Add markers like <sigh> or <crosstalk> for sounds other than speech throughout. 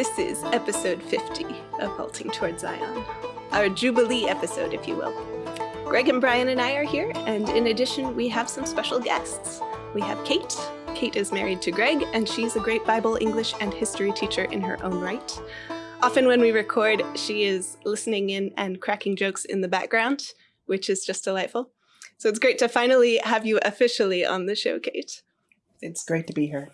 This is episode 50 of Halting Towards Zion, our Jubilee episode, if you will. Greg and Brian and I are here, and in addition, we have some special guests. We have Kate. Kate is married to Greg, and she's a great Bible, English, and history teacher in her own right. Often, when we record, she is listening in and cracking jokes in the background, which is just delightful. So it's great to finally have you officially on the show, Kate. It's great to be here.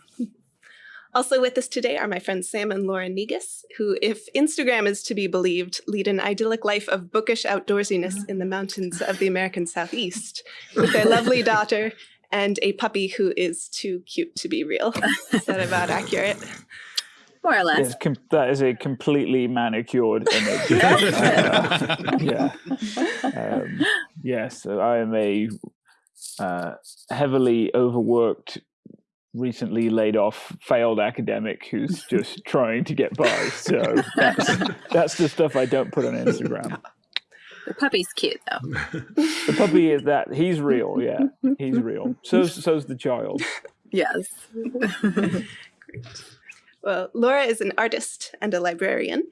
Also with us today are my friends Sam and Laura Negus, who, if Instagram is to be believed, lead an idyllic life of bookish outdoorsiness in the mountains of the American Southeast with their lovely daughter and a puppy who is too cute to be real. Is that about accurate? More or less. Yes, that is a completely manicured image. <laughs> uh, <laughs> yeah. Um, yes, so I am a uh, heavily overworked recently laid off failed academic who's <laughs> just trying to get by. So that's that's the stuff I don't put on Instagram. The puppy's cute though. The puppy is that he's real, yeah. He's real. So so's the child. Yes. Great. <laughs> Well, Laura is an artist and a librarian.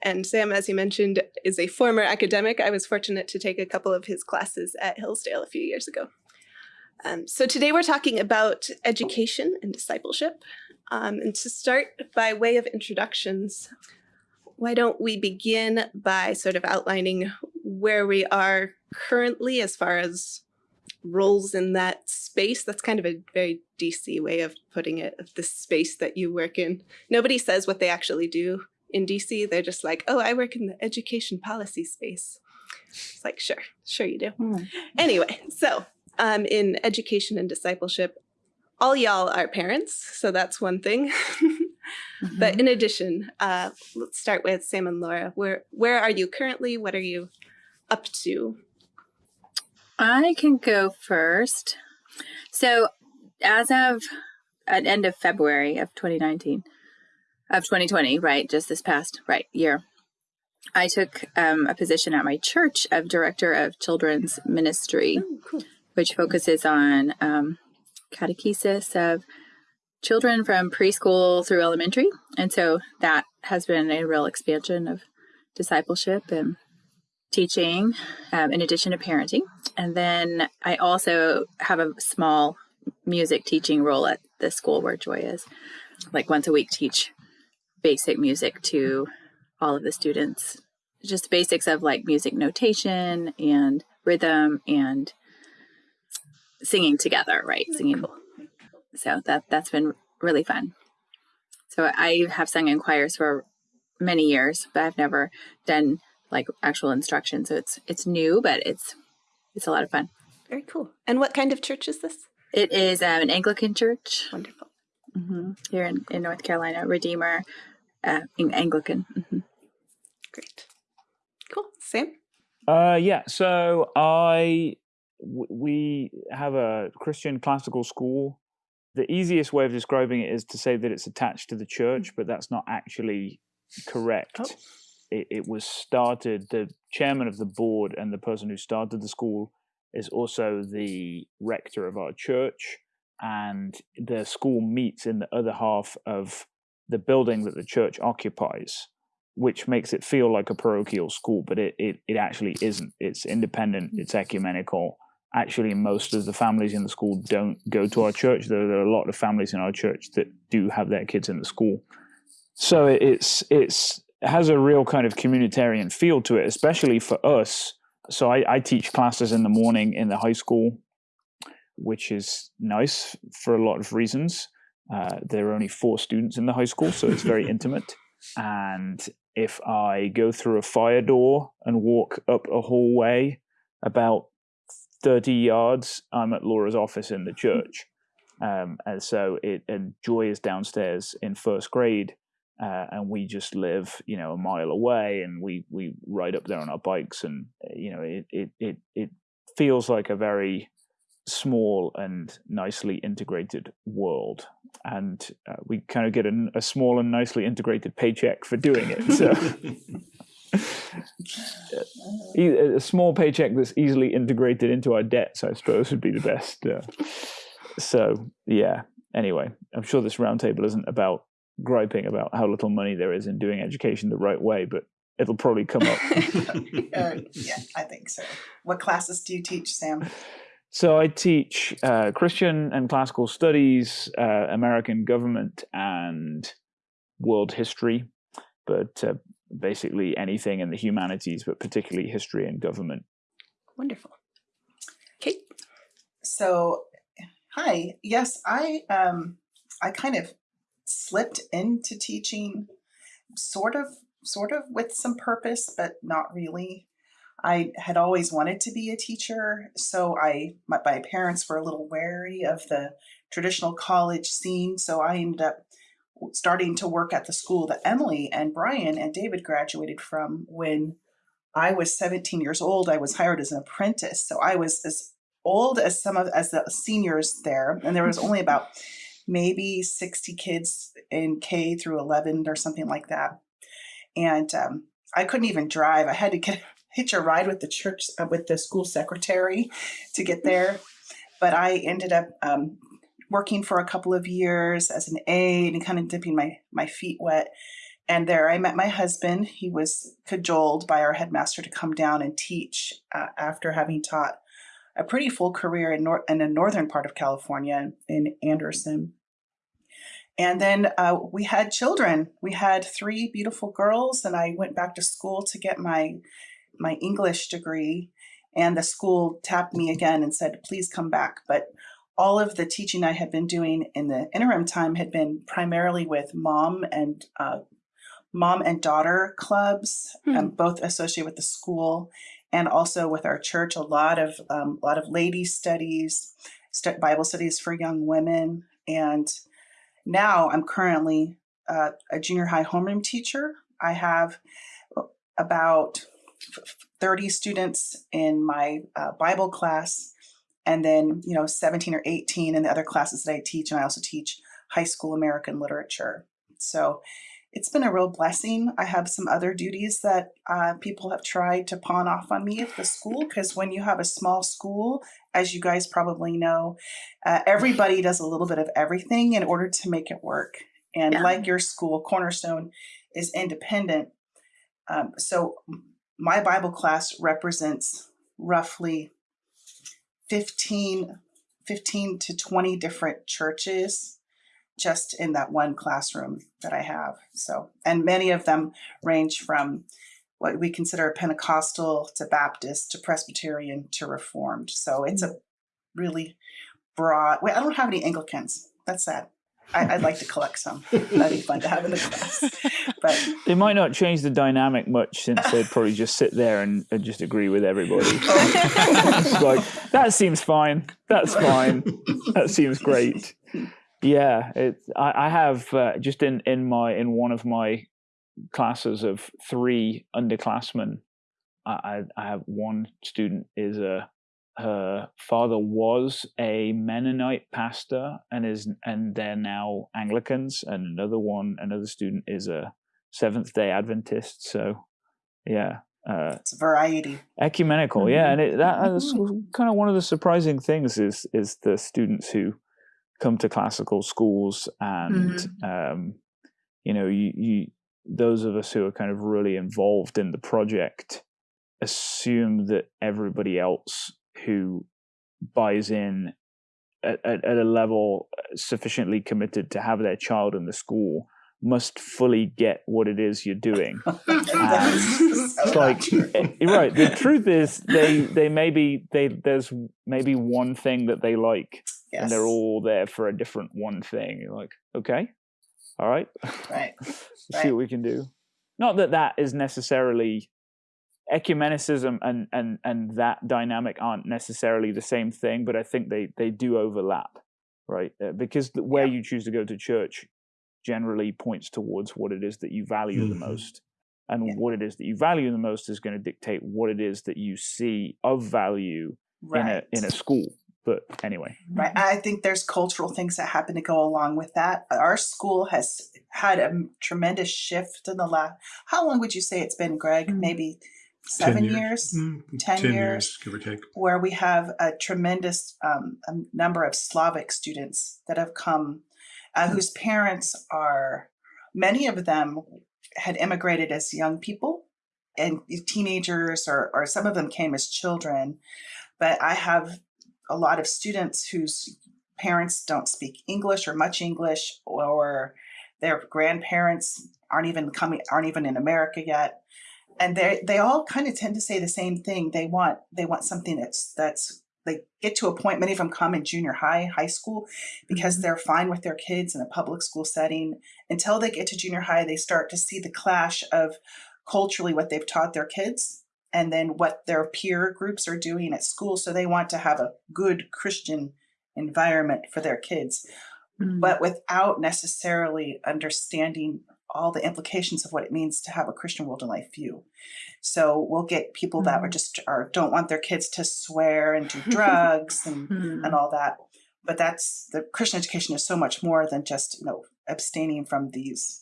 And Sam, as you mentioned, is a former academic. I was fortunate to take a couple of his classes at Hillsdale a few years ago. Um, so today we're talking about education and discipleship. Um, and to start by way of introductions, why don't we begin by sort of outlining where we are currently as far as roles in that space. That's kind of a very DC way of putting it, of the space that you work in. Nobody says what they actually do in DC. They're just like, oh, I work in the education policy space. It's like, sure, sure you do. Mm. Anyway, so um, in education and discipleship, all y'all are parents, so that's one thing. mm <laughs> -hmm. But in addition, uh, let's start with Sam and Laura. Where where are you currently? What are you up to? I can go first. So as of at end of February of 2019, of 2020, right, just this past right year, I took um, a position at my church of director of children's ministry. Oh, cool which focuses on um, catechesis of children from preschool through elementary. And so that has been a real expansion of discipleship and teaching um, in addition to parenting. And then I also have a small music teaching role at the school where Joy is. Like once a week, teach basic music to all of the students. Just basics of like music notation and rhythm and singing together, right? Singing. Cool. So that that's been really fun. So I have sung in choirs for many years, but I've never done like actual instruction. So it's it's new, but it's it's a lot of fun. Very cool. And what kind of church is this? It is um, an Anglican church. Wonderful. Mm -hmm. Here in, in North Carolina, Redeemer uh, in Anglican. Mm -hmm. Great. Cool. Sam? Uh, yeah, so I we have a Christian classical school. The easiest way of describing it is to say that it's attached to the church, mm-hmm. but that's not actually oh. correct. Oh. It, it, was started, the chairman of the board and the person who started the school is also the rector of our church. And the school meets in the other half of the building that the church occupies, which makes it feel like a parochial school, but it, it, it actually isn't. It's independent, hmm. it's ecumenical, actually most of the families in the school don't go to our church. There, there, are a lot of families in our church that do have their kids in the school. So it's it's it has a real kind of communitarian feel to it, especially for us. So I, I teach classes in the morning in the high school, which is nice for a lot of reasons. Uh, there are only four students in the high school, so it's very <laughs> intimate. And if I go through a fire door and walk up a hallway about 30 yards, I'm at Laura's office in the church. Um, and so it, and Joy is downstairs in first grade. Uh, and we just live, you know, a mile away, and we we ride up there on our bikes, and you know, it it it it feels like a very small and nicely integrated world, and uh, we kind of get a, a, small and nicely integrated paycheck for doing it. So <laughs> a small paycheck that's easily integrated into our debts, I suppose, would be the best. Uh, so, yeah. Anyway, I'm sure this roundtable isn't about griping about how little money there is in doing education the right way, but it'll probably come up. <laughs> <laughs> uh, yeah, I think so. What classes do you teach, Sam? So I teach uh, Christian and classical studies, uh, American government, and world history, but uh, basically anything in the humanities, but particularly history and government. Wonderful. Kate. So, hi. Yes, I um, I kind of slipped into teaching, sort of, sort of with some purpose, but not really. I had always wanted to be a teacher, so I my, my parents were a little wary of the traditional college scene, so I ended up starting to work at the school that Emily and Brian and David graduated from when I was 17 years old. I was hired as an apprentice, so I was as old as some of as the seniors there, and there was only <laughs> about maybe 60 kids in K through 11 or something like that. And um, I couldn't even drive. I had to get <laughs> hitch a ride with the church uh, with the school secretary to get there. But I ended up um, working for a couple of years as an aide and kind of dipping my my feet wet. And there I met my husband. He was cajoled by our headmaster to come down and teach uh, after having taught a pretty full career in, nor- in the northern part of California in Anderson. And then uh, we had children. We had three beautiful girls, and I went back to school to get my my English degree. And the school tapped me again and said, "Please come back." But all of the teaching I had been doing in the interim time had been primarily with mom and uh, mom and daughter clubs, hmm. um, both associated with the school and also with our church. A lot of um, a lot of ladies studies, st- Bible studies for young women, and now I'm currently uh, a junior high homeroom teacher. I have about 30 students in my uh, Bible class, and then you know 17 or 18 in the other classes that I teach, and I also teach high school American literature. So it's been a real blessing. I have some other duties that uh, people have tried to pawn off on me at the school because when you have a small school, as you guys probably know, uh, everybody does a little bit of everything in order to make it work. And yeah. like your school, Cornerstone is independent. Um, so my Bible class represents roughly 15, 15 to 20 different churches just in that one classroom that I have. So, and many of them range from what we consider Pentecostal to Baptist to Presbyterian to Reformed. So it's a mm. really broad. Wait, I don't have any Anglicans. That's sad. I, would like to collect some. That'd be fun to have in the class. But they might not change the dynamic much since they'd probably just sit there and, and just agree with everybody. <laughs> like that seems fine. That's fine. That seems great. Yeah, it. I, I have uh, just in in my in one of my classes of three underclassmen. I, I have one student is a her father was a Mennonite pastor and is and they're now Anglicans, and another one, another student is a Seventh Day Adventist. So, yeah, uh, it's variety, ecumenical, mm-hmm. yeah, and it, that, that's mm-hmm. kind of one of the surprising things is is the students who come to classical schools and mm-hmm. um, you know you, you those of us who are kind of really involved in the project assume that everybody else who buys in at, at, at, a level sufficiently committed to have their child in the school must fully get what it is you're doing. <laughs> <laughs> it's like eh, right. The truth is, they they maybe they there's maybe one thing that they like, yes. and they're all there for a different one thing. You're like, okay, all right, right, <laughs> see what we can do. Not that that is necessarily ecumenicism and and and that dynamic aren't necessarily the same thing, but I think they they do overlap, right? Uh, because where yeah. you choose to go to church generally points towards what it is that you value mm-hmm. the most. And yeah. what it is that you value the most is going to dictate what it is that you see of value right. in a in a school. But anyway. Right. I think there's cultural things that happen to go along with that. Our school has had a tremendous shift in the last how long would you say it's been, Greg? Mm-hmm. Maybe seven years, years mm, 10, 10 years, years, give or take, where we have a tremendous um, a number of Slavic students that have come uh, whose parents are many of them had immigrated as young people and teenagers, or, or some of them came as children. But I have a lot of students whose parents don't speak English or much English, or their grandparents aren't even coming, aren't even in America yet. And they they all kind of tend to say the same thing. They want they want something that's that's they get to a point. Many of them come in junior high, high school, because Mhm. they're fine with their kids in a public school setting. Until they get to junior high, they start to see the clash of culturally what they've taught their kids and then what their peer groups are doing at school. So they want to have a good Christian environment for their kids, Mm. but without necessarily understanding all the implications of what it means to have a Christian world and life view. So we'll get people that are Mm. just are don't want their kids to swear and do <laughs> drugs and <laughs> Mm. and all that. But that's the Christian education is so much more than just you know abstaining from these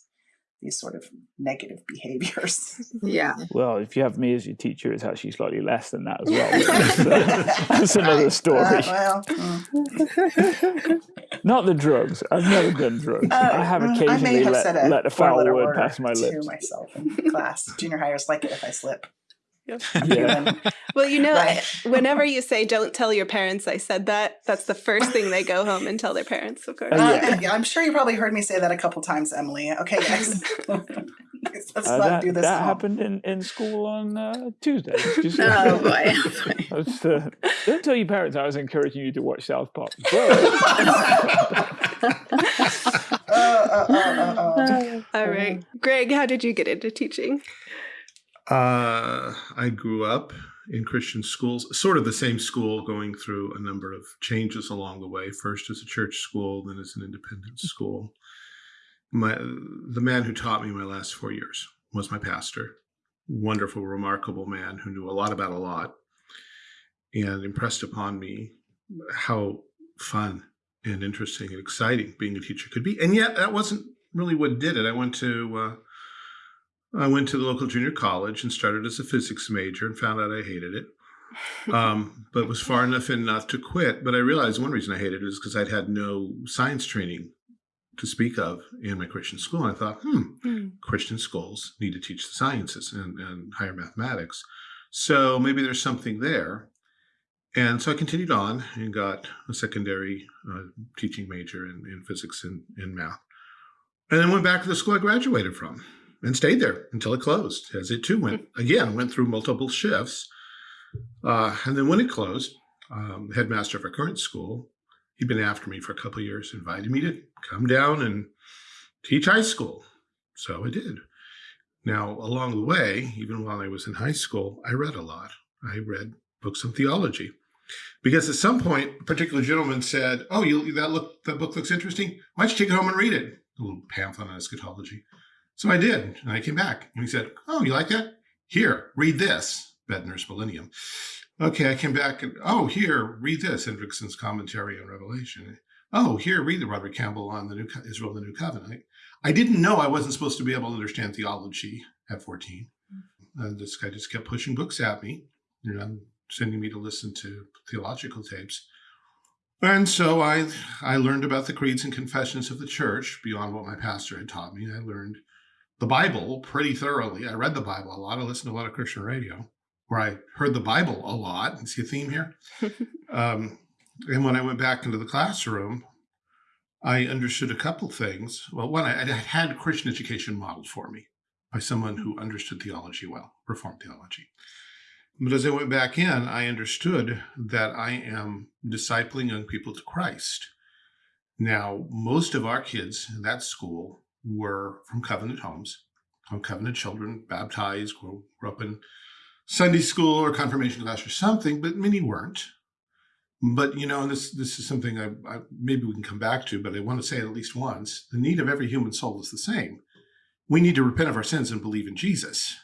these sort of negative behaviors. <laughs> yeah. Well, if you have me as your teacher, it's actually slightly less than that as well. That's, <laughs> <laughs> that's another story. Uh, well, mm. Not the drugs. I've never done drugs. I have Uh, occasionally I have let, a let a foul word word pass my to lips. myself in class. Junior high hires like it if I slip. <laughs> Yeah. Well, you know, Right. whenever <laughs> you say "Don't tell your parents I said that," that's the first thing they go home and tell their parents. Of course. Oh, Uh, yeah. yeah, I'm sure you probably heard me say that a couple times, Emily. Okay, <laughs> guys. Let's Uh, not that do this. that at home. happened in, in school on uh, Tuesday. Just, Oh boy. I was, uh, don't tell your parents I was encouraging you to watch South Park. But Uh, uh, uh, uh, uh. All right, Greg, how did you get into teaching? Uh, I grew up in Christian schools, sort of the same school, going through a number of changes along the way. First as a church school, then as an independent school. My the man who taught me my last four years was my pastor. Wonderful, remarkable man who knew a lot about a lot, and impressed upon me how fun and interesting and exciting being a teacher could be. And yet, that wasn't really what did it. I went to uh, I went to the local junior college and started as a physics major and found out I hated it. Um, <laughs> but was far enough in not to quit. But I realized one reason I hated it is because I'd had no science training to speak of in my Christian school. And I thought, hmm, Hmm. Christian schools need to teach the sciences and, and higher mathematics. So maybe there's something there. And so I continued on and got a secondary uh, teaching major in, in physics and, and math. And then went back to the school I graduated from and stayed there until it closed, as it too went, <laughs> again, went through multiple shifts. Uh, and then when it closed, um, headmaster of our current school, he'd been after me for a couple of years, invited me to come down and teach high school. So I did. Now, along the way, even while I was in high school, I read a lot. I read books on theology. Because at some point, a particular gentleman said, "Oh, you that look that book looks interesting. Why don't you take it home and read it?" A little pamphlet on eschatology. So I did, and I came back, and he said, "Oh, you like that? Here, read this, Boettner's Millennium." Okay, I came back, and oh, here, read this, Hendriksen's commentary on Revelation. Oh, here, read the Roderick Campbell on the New Israel, the New Covenant. I didn't know I wasn't supposed to be able to understand theology at 14. And this guy just kept pushing books at me, you know, sending me to listen to theological tapes. And so I I learned about the creeds and confessions of the church beyond what my pastor had taught me. I learned the Bible pretty thoroughly. I read the Bible a lot. I listened to a lot of Christian radio where I heard the Bible a lot. You see a theme here? <laughs> um, and when I went back into the classroom, I understood a couple things. Well, one, I, I had Christian education modeled for me by someone who understood theology well, Reformed theology. But as I went back in, I understood that I am discipling young people to Christ. Now, most of our kids in that school were from covenant homes, from covenant children, baptized, grew, grew up in Sunday school or confirmation class or something, but many weren't. But you know, and this this is something I, I maybe we can come back to, but I want to say it at least once: the need of every human soul is the same. We need to repent of our sins and believe in Jesus,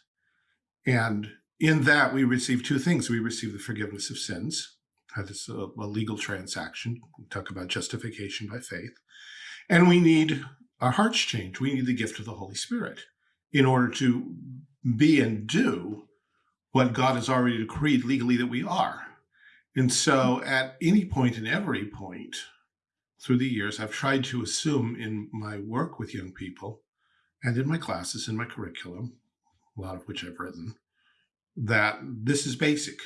and in that we receive two things: we receive the forgiveness of sins. That is a, a legal transaction. We talk about justification by faith, and we need our hearts change. We need the gift of the Holy Spirit in order to be and do what God has already decreed legally that we are. And so, at any point and every point through the years, I've tried to assume in my work with young people and in my classes, in my curriculum, a lot of which I've written, that this is basic.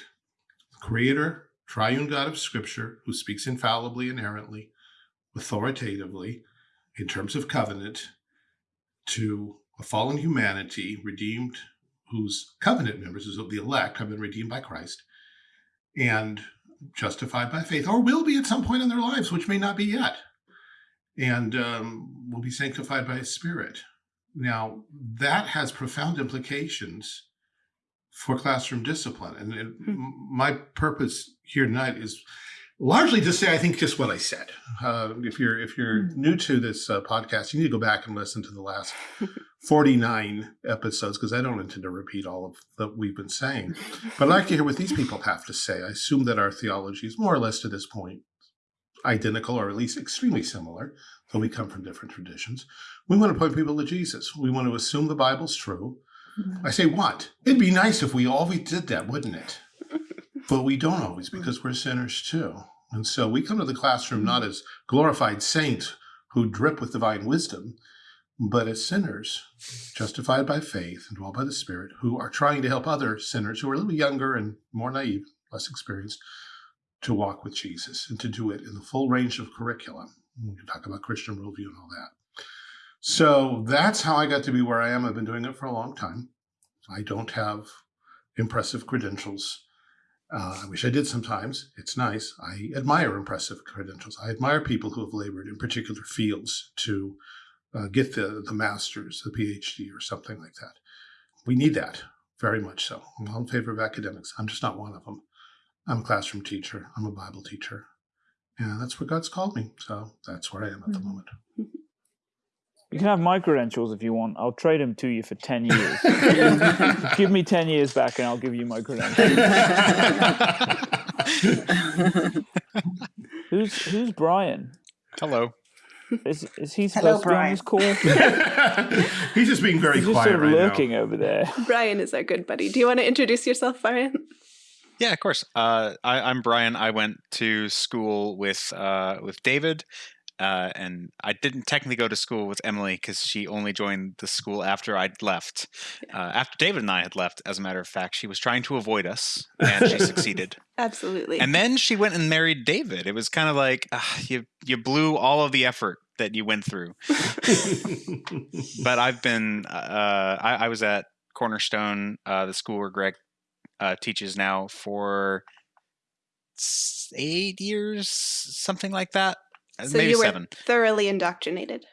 Creator, triune God of Scripture, who speaks infallibly, inerrantly, authoritatively, in terms of covenant, to a fallen humanity redeemed, whose covenant members, whose the elect, have been redeemed by Christ and justified by faith, or will be at some point in their lives, which may not be yet, and um, will be sanctified by His Spirit. Now, that has profound implications for classroom discipline. And, and Hmm. my purpose here tonight is largely to say, I think, just what I said. Uh, if you're if you're new to this uh, podcast, you need to go back and listen to the last <laughs> 49 episodes because I don't intend to repeat all of that we've been saying. But I'd like to hear what these people have to say. I assume that our theology is more or less to this point identical or at least extremely similar, though we come from different traditions. We want to point people to Jesus. We want to assume the Bible's true. I say what? It'd be nice if we always did that, wouldn't it? <laughs> But we don't always because we're sinners too. And so we come to the classroom not as glorified saints who drip with divine wisdom, but as sinners justified by faith and dwell by the Spirit who are trying to help other sinners who are a little younger and more naive, less experienced, to walk with Jesus and to do it in the full range of curriculum. We can talk about Christian worldview and all that. So that's how I got to be where I am. I've been doing it for a long time. I don't have impressive credentials. Uh, I wish I did sometimes. It's nice. I admire impressive credentials. I admire people who have labored in particular fields to uh, get the, the master's, the PhD, or something like that. We need that very much so. I'm all in favor of academics. I'm just not one of them. I'm a classroom teacher. I'm a Bible teacher. And that's what God's called me. So that's where I am at the Mhm. moment. <laughs> You can have my credentials if you want. I'll trade them to you for 10 <laughs> years. give me 10 years back and I'll give you my credentials. Who's who's Brian? Hello. Is is he Hello, supposed to be on this call? <laughs> He's just being very He's just sort of right lurking now. over there. Brian is our good buddy. Do you want to introduce yourself, Brian? Yeah, of course. Uh, I, I'm Brian. I went to school with uh, with David, uh, and I didn't technically go to school with Emily because she only joined the school after I'd left. Uh, after David and I had left, as a matter of fact, she was trying to avoid us, and she <laughs> succeeded. Absolutely. And then she went and married David. It was kind of like ah, you you blew all of the effort that you went through. <laughs> but I've been uh, I, I was at Cornerstone, uh, the school where Greg uh, teaches now for eight years, something like that. Uh, so Maybe you were seven. thoroughly indoctrinated.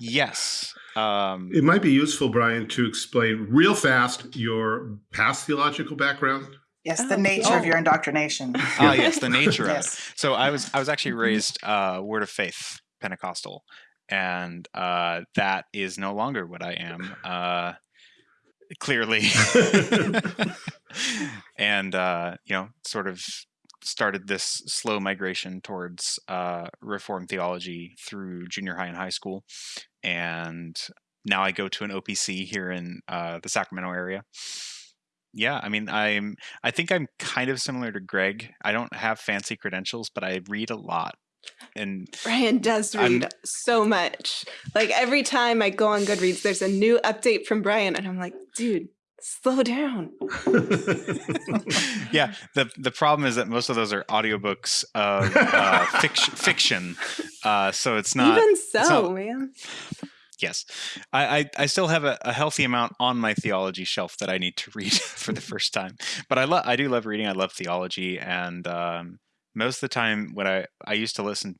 Yes. Um, It might be useful, Brian, to explain real fast your past theological background. Yes, Oh. the nature of Oh. your indoctrination. <laughs> ah, yes, the nature of it. <laughs> So I was I was actually Mhm. raised uh, Word of Faith Pentecostal, and uh, that is no longer what I am. Uh, clearly, <laughs> and uh, you know, sort of started this slow migration towards uh, Reformed theology through junior high and high school, and now I go to an OPC here in uh, the Sacramento area. Yeah, I mean, I'm. I think I'm kind of similar to Greg. I don't have fancy credentials, but I read a lot, and Brian does I'm- read so much. Like every time I go on Goodreads, there's a new update from Brian, and I'm like, dude, slow down. <laughs> yeah, the the problem is that most of those are audiobooks of uh, <laughs> fiction. Fiction, uh, so it's not. Even so, not- man. yes, I, I I still have a, a healthy amount on my theology shelf that I need to read <laughs> for the first time. But I love I do love reading. I love theology, and um, most of the time when I I used to listen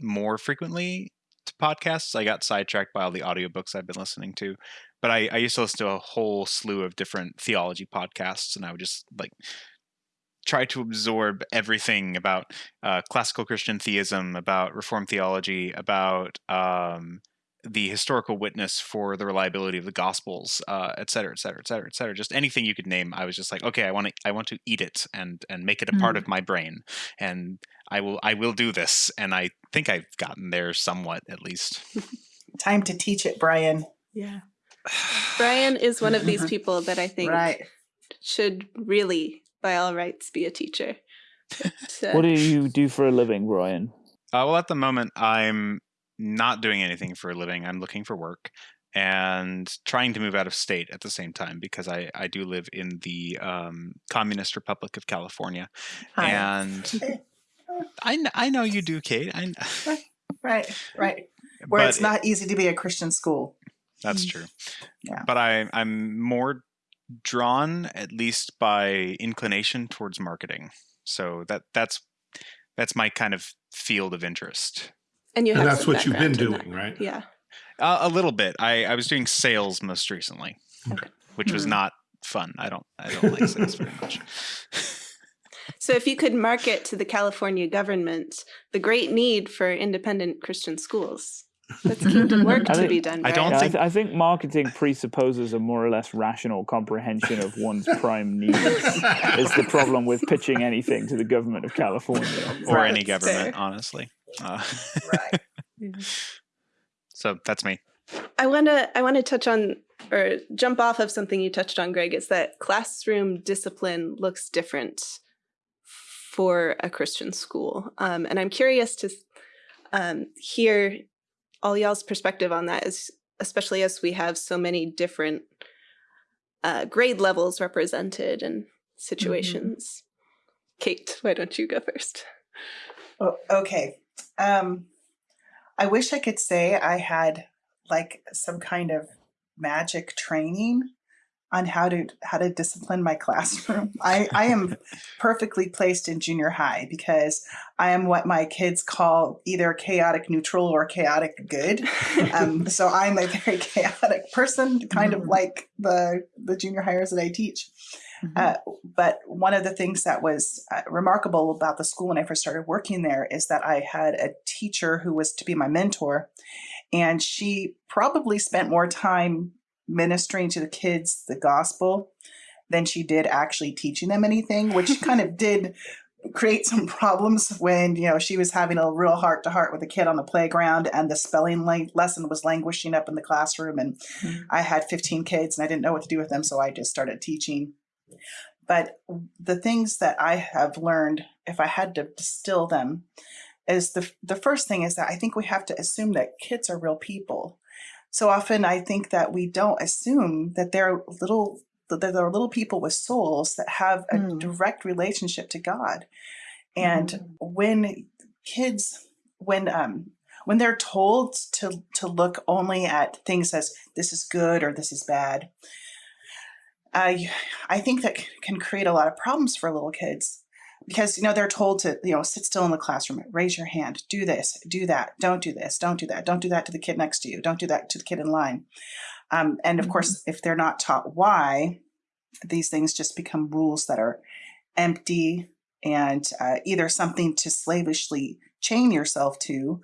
more frequently to podcasts, I got sidetracked by all the audiobooks I've been listening to. But I, I used to listen to a whole slew of different theology podcasts, and I would just like try to absorb everything about uh, classical Christian theism, about Reformed theology, about um, the historical witness for the reliability of the Gospels, uh, et cetera, et cetera, et cetera, et cetera. Just anything you could name. I was just like, okay, I want to, I want to eat it and and make it a part Mm. of my brain, and I will, I will do this. And I think I've gotten there somewhat, at least. <laughs> Time to teach it, Brian. Yeah. Brian is one of these <laughs> people that I think Right. should really, by all rights, be a teacher. But, uh, What do you do for a living, Brian? Uh, well, at the moment, I'm not doing anything for a living. I'm looking for work. and trying to move out of state at the same time because I, I do live in the um, Communist Republic of California. Hi. And I, I know you do, Kate. I, <laughs> Right, right. Where it's not easy to be a Christian school. That's true. Yeah. But I, I'm more drawn, at least by inclination, towards marketing. So that that's that's my kind of field of interest. And you have And that's what you've been doing, right? Yeah. Uh, a little bit. I, I was doing sales most recently, Okay. which was Hmm. not fun. I don't I don't like sales very much. <laughs> So if you could market to the California government the great need for independent Christian schools, that's kingdom work <laughs> to think- be done. I don't Yeah, I, think- th- I think marketing presupposes a more or less rational comprehension of one's <laughs> prime needs. is the problem with pitching anything to the government of California. or Right. any government, Fair. honestly. Uh, Right. <laughs> so that's me. I want to I want to touch on or jump off of something you touched on, Greg. Is that classroom discipline looks different for a Christian school, um, and I'm curious to um, hear all y'all's perspective on that, is especially as we have so many different uh, grade levels represented and situations. Kate, why don't you go first? Oh, okay. Um, I wish I could say I had like some kind of magic training on how to how to discipline my classroom. <laughs> I, I am perfectly placed in junior high because I am what my kids call either chaotic neutral or chaotic good. Um, <laughs> so I'm a very chaotic person, kind of Mhm. like the the junior hires that I teach. Uh, but one of the things that was uh, remarkable about the school when I first started working there is that I had a teacher who was to be my mentor, and she probably spent more time ministering to the kids the gospel than she did actually teaching them anything, which <laughs> kind of did create some problems when you know she was having a real heart to heart with a kid on the playground and the spelling le- lesson was languishing up in the classroom and Mhm. i had 15 kids and i didn't know what to do with them so i just started teaching but the things that I have learned, if I had to distill them, is the the first thing is that I think we have to assume that kids are real people. So often I think that we don't assume that they're little that they're little people with souls that have a Mm. direct relationship to God. And when kids when um when they're told to to look only at things as this is good or this is bad, I I think that can create a lot of problems for little kids because you know they're told to you know sit still in the classroom, raise your hand, do this, do that, don't do this, don't do that, don't do that to the kid next to you, don't do that to the kid in line. Um, and of course, if they're not taught why, these things just become rules that are empty and uh, either something to slavishly chain yourself to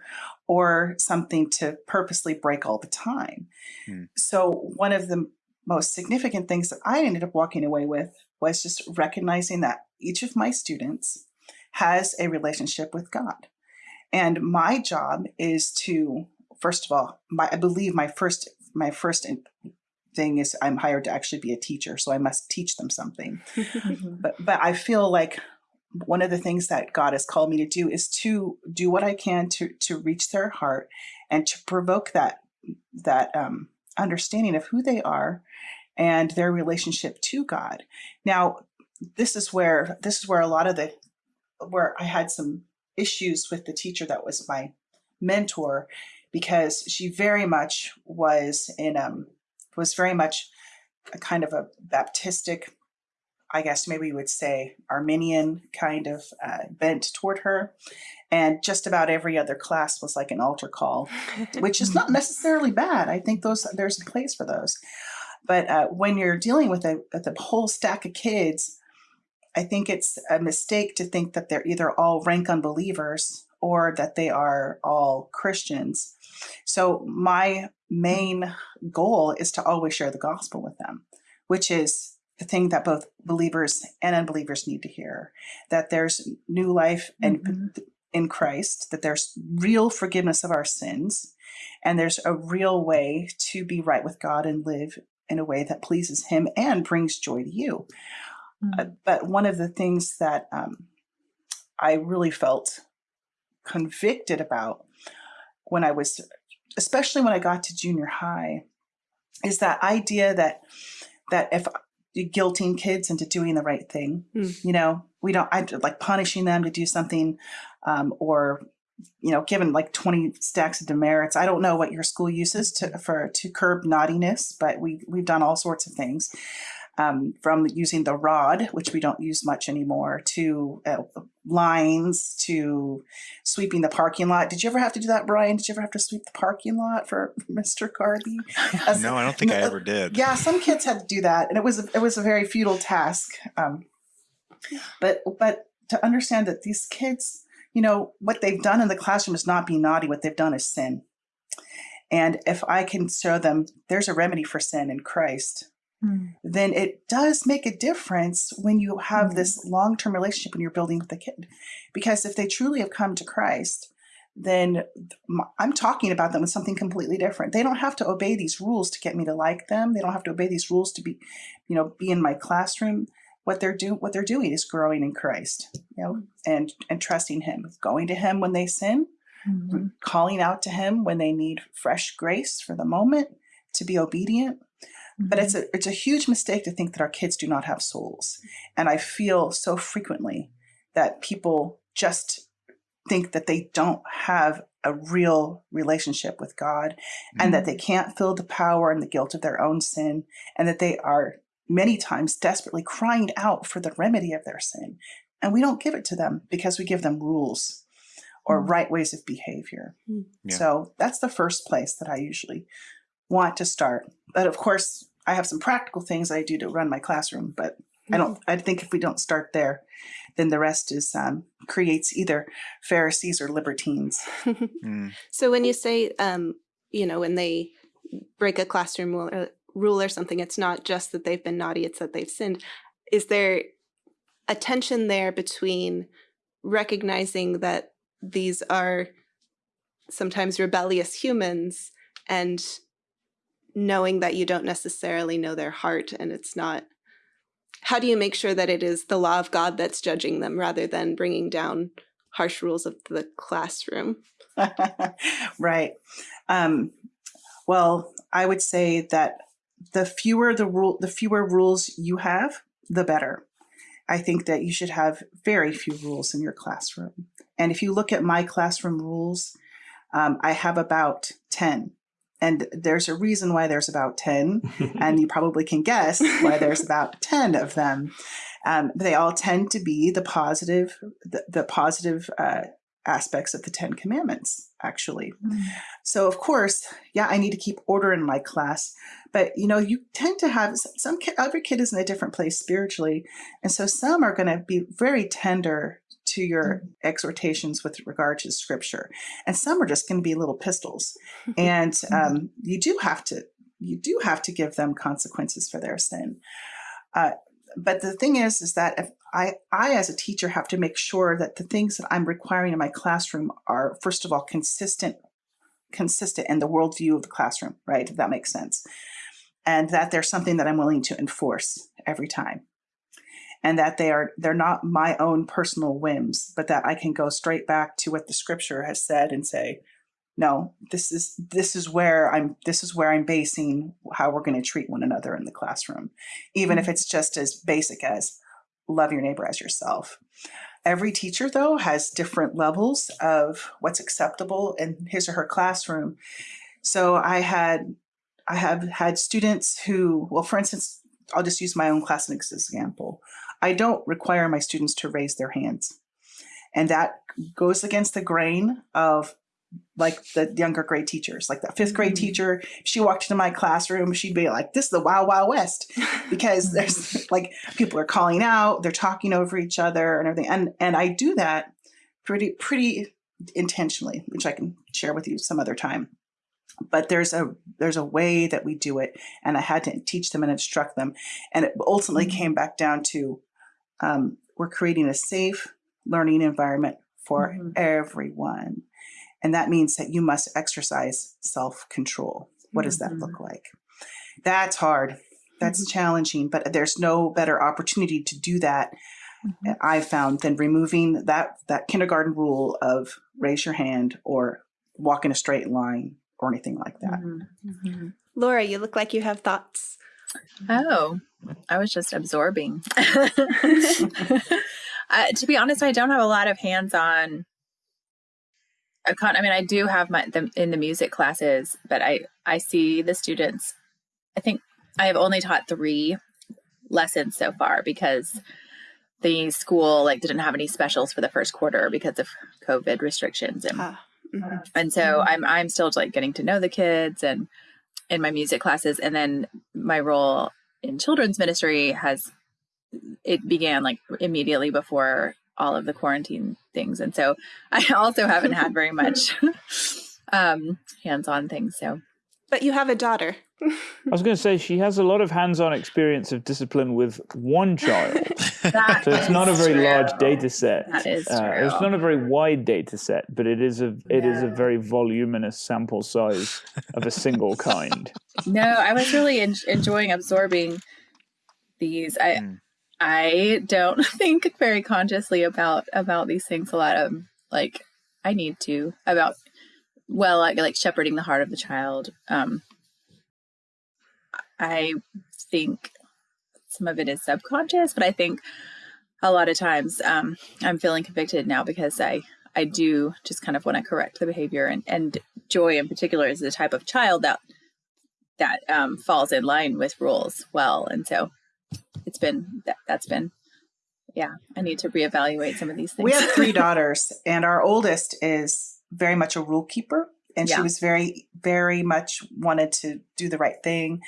or something to purposely break all the time. Hmm. So, one of the most significant things that I ended up walking away with was just recognizing that each of my students has a relationship with God. And my job is to, first of all, my, I believe my first my first thing is I'm hired to actually be a teacher, so I must teach them something <laughs> but but I feel like one of the things that God has called me to do is to do what I can to to reach their heart and to provoke that that um, understanding of who they are and their relationship to God. Now, this is where this is where a lot of the where I had some issues with the teacher that was my mentor because she very much was in um was very much a kind of a Baptistic I guess maybe you would say Arminian kind of uh, bent toward her. And just about every other class was like an altar call, which is not <laughs> necessarily bad. I think those there's a place for those. But uh, when you're dealing with a, with a whole stack of kids, I think it's a mistake to think that they're either all rank unbelievers or that they are all Christians. So my main goal is to always share the gospel with them, which is the thing that both believers and unbelievers need to hear that there's new life and mm-hmm. in Christ, that there's real forgiveness of our sins, and there's a real way to be right with God and live in a way that pleases Him and brings joy to you. Uh, but one of the things that um, I really felt convicted about when I was, especially when I got to junior high, is that idea that that if you're guilting kids into doing the right thing, Mm. you know, we don't I like punishing them to do something, um, or you know, given like 20 stacks of demerits. I don't know what your school uses to for to curb naughtiness, but we we've done all sorts of things. Um, from using the rod, which we don't use much anymore, to uh, lines, to sweeping the parking lot. Did you ever have to do that, Brian? Did you ever have to sweep the parking lot for Mr. Garby? As- No, I don't think I ever did. yeah, some kids had to do that, and it was it was a very futile task. Um, but but to understand that these kids, you know, what they've done in the classroom is not be naughty. What they've done is sin. And if I can show them there's a remedy for sin in Christ, then it does make a difference when you have this long term relationship when you're building with the kid. Because if they truly have come to Christ, then I'm talking about them with something completely different. They don't have to obey these rules to get me to like them. They don't have to obey these rules to be, you know, be in my classroom. What they're doing, what they're doing is growing in Christ, you know, and and trusting Him, going to Him when they sin, Mhm. calling out to Him when they need fresh grace for the moment to be obedient. But it's a it's a huge mistake to think that our kids do not have souls. And I feel so frequently that people just think that they don't have a real relationship with God and that they can't feel the power and the guilt of their own sin and that they are many times desperately crying out for the remedy of their sin. And we don't give it to them because we give them rules or Mm. right ways of behavior. Mm. Yeah. So that's the first place that I usually want to start. But of course, I have some practical things I do to run my classroom, but I don't. I think if we don't start there, then the rest is um, creates either Pharisees or libertines. <laughs> Mm. so when you say, um, you know, when they break a classroom rule or, rule or something, it's not just that they've been naughty; it's that they've sinned. Is there a tension there between recognizing that these are sometimes rebellious humans and knowing that you don't necessarily know their heart and it's not how do you make sure that it is the law of god that's judging them rather than bringing down harsh rules of the classroom <laughs> right. Um, well, I would say that the fewer the rule, the fewer rules you have, the better. I think that you should have very few rules in your classroom. And if you look at my classroom rules, um, I have about 10. And there's a reason why there's about 10, <laughs> and you probably can guess why there's about <laughs> 10 of them. Um, they all tend to be the positive, the, the positive uh, aspects of the Ten Commandments, actually. So of course, yeah, I need to keep order in my class, but you know, you tend to have s- some every kid is in a different place spiritually, and so some are going to be very tender to your exhortations with regard to scripture, and some are just going to be little pistols, <laughs> and um, you do have to you do have to give them consequences for their sin. Uh, but the thing is, is that if I, I as a teacher have to make sure that the things that I'm requiring in my classroom are, first of all, consistent, consistent in the worldview of the classroom, right? If that makes sense, and that there's something that I'm willing to enforce every time, and that they are they're not my own personal whims, but that I can go straight back to what the scripture has said and say, no, this is this is where I'm this is where I'm basing how we're going to treat one another in the classroom, even if mm-hmm. it's just as basic as love your neighbor as yourself. Every teacher, though, has different levels of what's acceptable in his or her classroom. So I had, I have had students who, well, for instance, I'll just use my own class as an example. I don't require my students to raise their hands, and that goes against the grain of like the younger grade teachers, like that fifth grade Mhm. teacher. She walked into my classroom, she'd be like, "This is the Wild Wild West," <laughs> because there's like people are calling out, they're talking over each other and everything. And and I do that pretty pretty intentionally, which I can share with you some other time. But there's a there's a way that we do it, and I had to teach them and instruct them, and it ultimately Mhm. came back down to um, we're creating a safe learning environment for Mhm. everyone, and that means that you must exercise self control. What does that Mhm. look like? That's hard. That's challenging, but there's no better opportunity to do that Mhm. I found than removing that that kindergarten rule of raise your hand or walk in a straight line or anything like that. Mhm. Mhm. Laura, you look like you have thoughts. Oh, I was just absorbing. <laughs> <laughs> uh, to be honest, I don't have a lot of hands-on. I can't. I mean, I do have my them in the music classes, but I I see the students. I think I have only taught three lessons so far because the school like didn't have any specials for the first quarter because of COVID restrictions and Ah, mhm. and so I'm I'm still like getting to know the kids and in my music classes. And then my role in children's ministry has it began like immediately before all of the quarantine things. And so <laughs> I also haven't had very much <laughs> um hands-on things so. But you have a daughter. I was going to say she has a lot of hands-on experience of discipline with one child, <laughs> so it's not a very true. large data set. That is Uh, it's not a very wide data set, but it is a it is a very voluminous sample size of a single kind. <laughs> No, I was really en- enjoying absorbing these. I Mm. I don't <laughs> think very consciously about about these things a lot. Um, like I need to about well, like like shepherding the heart of the child. Um, I think some of it is subconscious, but I think a lot of times um, I'm feeling convicted now because I I do just kind of want to correct the behavior and and Joy in particular is the type of child that that um, falls in line with rules well, and so it's been that, that's been yeah. I need to reevaluate some of these things. We have three <laughs> daughters, and our oldest is very much a rule keeper, and she was very, very much wanted to do the right thing.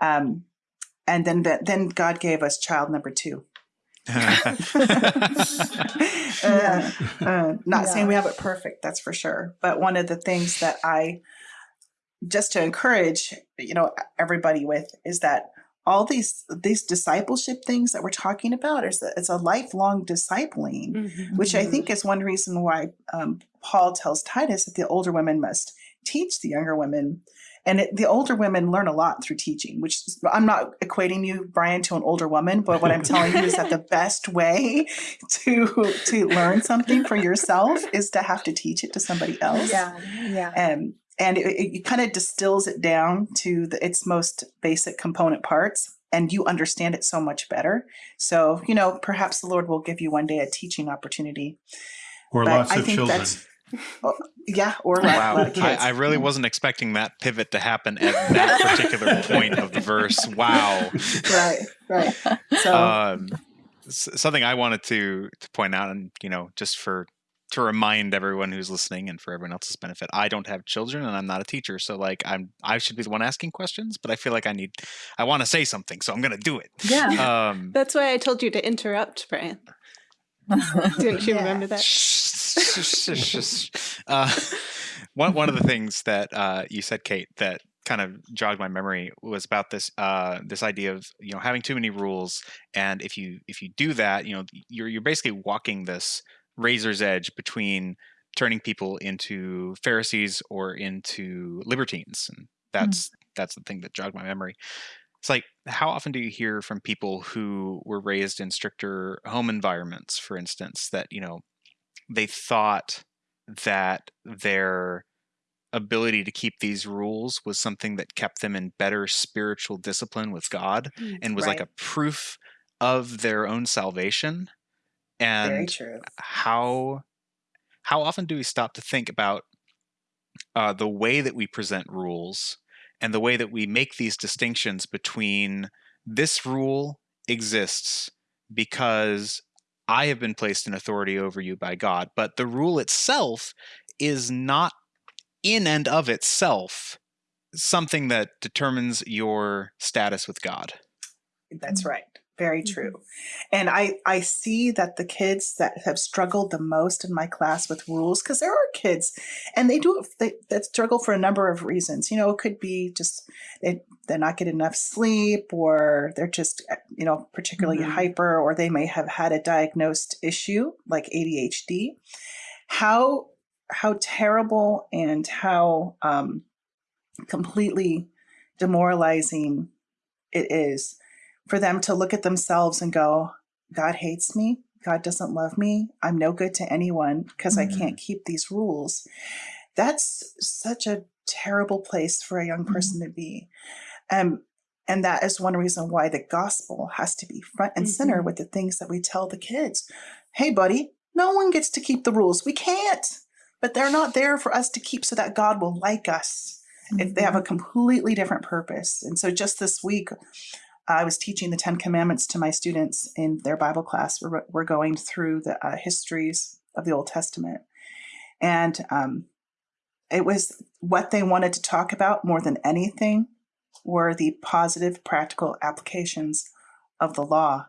Um, and then, the, then God gave us child number two. <laughs> uh, <laughs> uh, not saying we have it perfect, that's for sure. But one of the things that I just to encourage, you know, everybody with is that all these these discipleship things that we're talking about is that it's a lifelong discipling Mhm. which I think is one reason why um, Paul tells Titus that the older women must teach the younger women. And it, the older women learn a lot through teaching, which I'm not equating you, Brian, to an older woman, but what I'm telling you is that the <laughs> best way to to learn something for yourself is to have to teach it to somebody else. yeah, yeah. Um, and it, it kind of distills it down to the, its most basic component parts, and you understand it so much better. So, you know, perhaps the Lord will give you one day a teaching opportunity. Or But lots I of think children. that's- Oh, yeah, or a lot, wow, lot of I, kids. I really wasn't expecting that pivot to happen at that particular <laughs> point of the verse. Wow. right, right. So, um, something I wanted to to point out, and you know, just for to remind everyone who's listening and for everyone else's benefit, I don't have children and I'm not a teacher, so like I'm I should be the one asking questions, but I feel like I need I want to say something, so I'm gonna do it. Yeah. Um, That's why I told you to interrupt, Brian. <laughs> Didn't you Yeah. remember that? uh, <laughs> one one of the things that uh, you said, Kate, that kind of jogged my memory was about this uh, this idea of you know having too many rules, and if you if you do that, you know you're you're basically walking this razor's edge between turning people into Pharisees or into libertines, and hmm. that's that's the thing that jogged my memory. It's like how often do you hear from people who were raised in stricter home environments, for instance, that you know they thought that their ability to keep these rules was something that kept them in better spiritual discipline with God mm, and was like a proof of their own salvation and how how often do we stop to think about uh, the way that we present rules and the way that we make these distinctions between this rule exists because I have been placed in authority over you by God, but the rule itself is not in and of itself something that determines your status with God. That's right. Very true. And I, I see that the kids that have struggled the most in my class with rules, because there are kids and they do they, that struggle for a number of reasons. You know, it could be just they, they're not getting enough sleep or they're just, uh, you know, particularly Mhm. hyper or they may have had a diagnosed issue like ADHD. How how terrible and how um, completely demoralizing it is for them to look at themselves and go, God hates me. God doesn't love me. I'm no good to anyone because Mhm. I can't keep these rules. That's such a terrible place for a young person to be. Um, and that is one reason why the gospel has to be front and center Mhm. with the things that we tell the kids. Hey, buddy, no one gets to keep the rules. We can't. But they're not there for us to keep so that God will like us. If they have a completely different purpose. And so just this week, I was teaching the Ten Commandments to my students in their Bible class. We're, we're going through the uh, histories of the Old Testament. And um, it was what they wanted to talk about more than anything were the positive, practical applications of the law.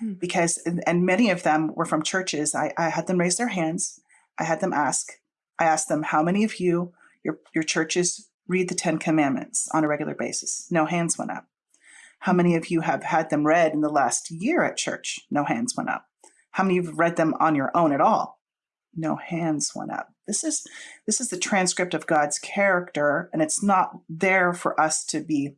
Hmm. Because, and, many of them were from churches. I, I had them raise their hands. I had them ask, I asked them, how many of you, your, your churches read the Ten Commandments on a regular basis? No hands went up. How many of you have had them read in the last year at church? No hands went up. How many of you have read them on your own at all? No hands went up. This is this is the transcript of God's character, and it's not there for us to be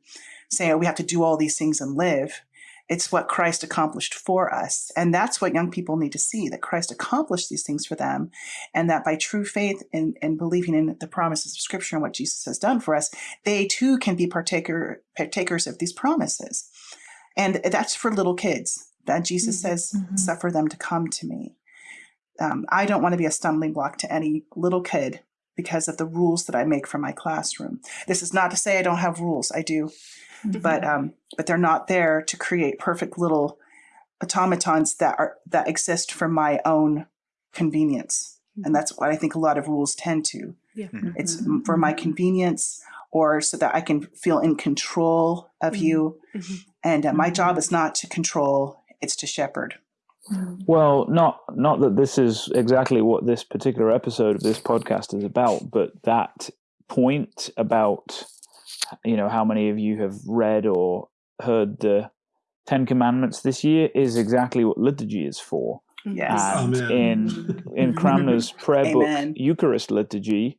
saying oh, we have to do all these things and live. It's what Christ accomplished for us. And that's what young people need to see that Christ accomplished these things for them, and that by true faith and, and believing in the promises of Scripture and what Jesus has done for us, they too can be partaker partakers of these promises. And that's for little kids. That Jesus Mhm. says, Mhm. suffer them to come to me. Um, I don't want to be a stumbling block to any little kid because of the rules that I make for my classroom. This is not to say I don't have rules. I do, but um, but they're not there to create perfect little automatons that are that exist for my own convenience. And that's what I think a lot of rules tend to. It's Mhm. for my convenience or so that I can feel in control of you. And uh, my job is not to control; it's to shepherd. Well, not not that this is exactly what this particular episode of this podcast is about, but that point about you know how many of you have read or heard the Ten Commandments this year is exactly what liturgy is for. Yes. And Amen. in in <laughs> Cranmer's prayer Amen. book Eucharist liturgy,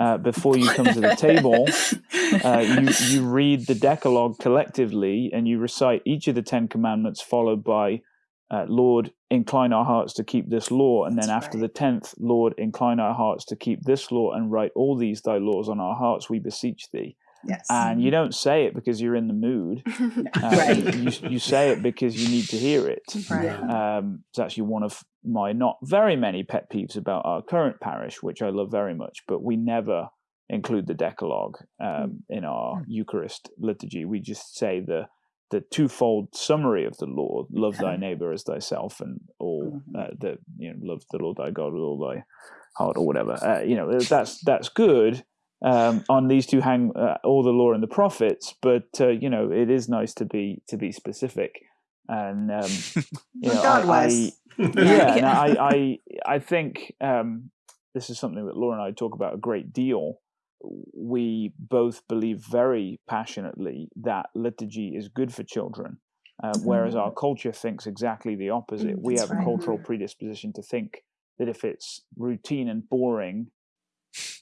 uh, before you come to the table, <laughs> uh, you you read the Decalogue collectively, and you recite each of the Ten Commandments, followed by uh, "Lord, incline our hearts to keep this law," and then That's after right. the tenth, "Lord, incline our hearts to keep this law, and write all these thy laws on our hearts, we beseech thee." yes. And you don't say it because you're in the mood. <laughs> Uh, Right. You you say it because you need to hear it. <laughs> right. Um, it's actually one of my not very many pet peeves about our current parish, which I love very much, but we never include the Decalogue um, in our Eucharist liturgy. We just say the the twofold summary of the law: love thy neighbor as thyself, and all uh, the you know love the Lord thy God with all thy heart, or whatever. Uh, you know that's that's good. Um, on these two hang uh, all the law and the prophets, but uh, you know it is nice to be to be specific. And um, <laughs> you Well, know, God I, was. I, <laughs> Yeah. yeah, and I, I, <laughs> I think um, this is something that Laura and I talk about a great deal. We both believe very passionately that liturgy is good for children, uh, whereas our culture thinks exactly the opposite. Mm, we that's have a right. cultural predisposition to think that if it's routine and boring,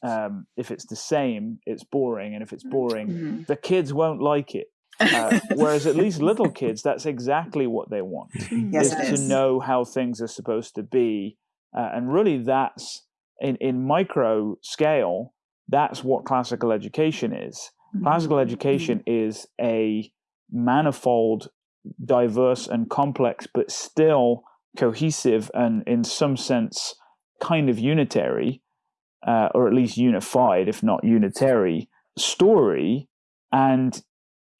um, if it's the same, it's boring, and if it's boring, Mhm. the kids won't like it. Uh, whereas at least little <laughs> kids, that's exactly what they want Yes, is to is. know how things are supposed to be uh, and really that's in, in micro scale that's what classical education is classical Mm-hmm. education is a manifold diverse and complex but still cohesive and in some sense kind of unitary uh, or at least unified if not unitary story and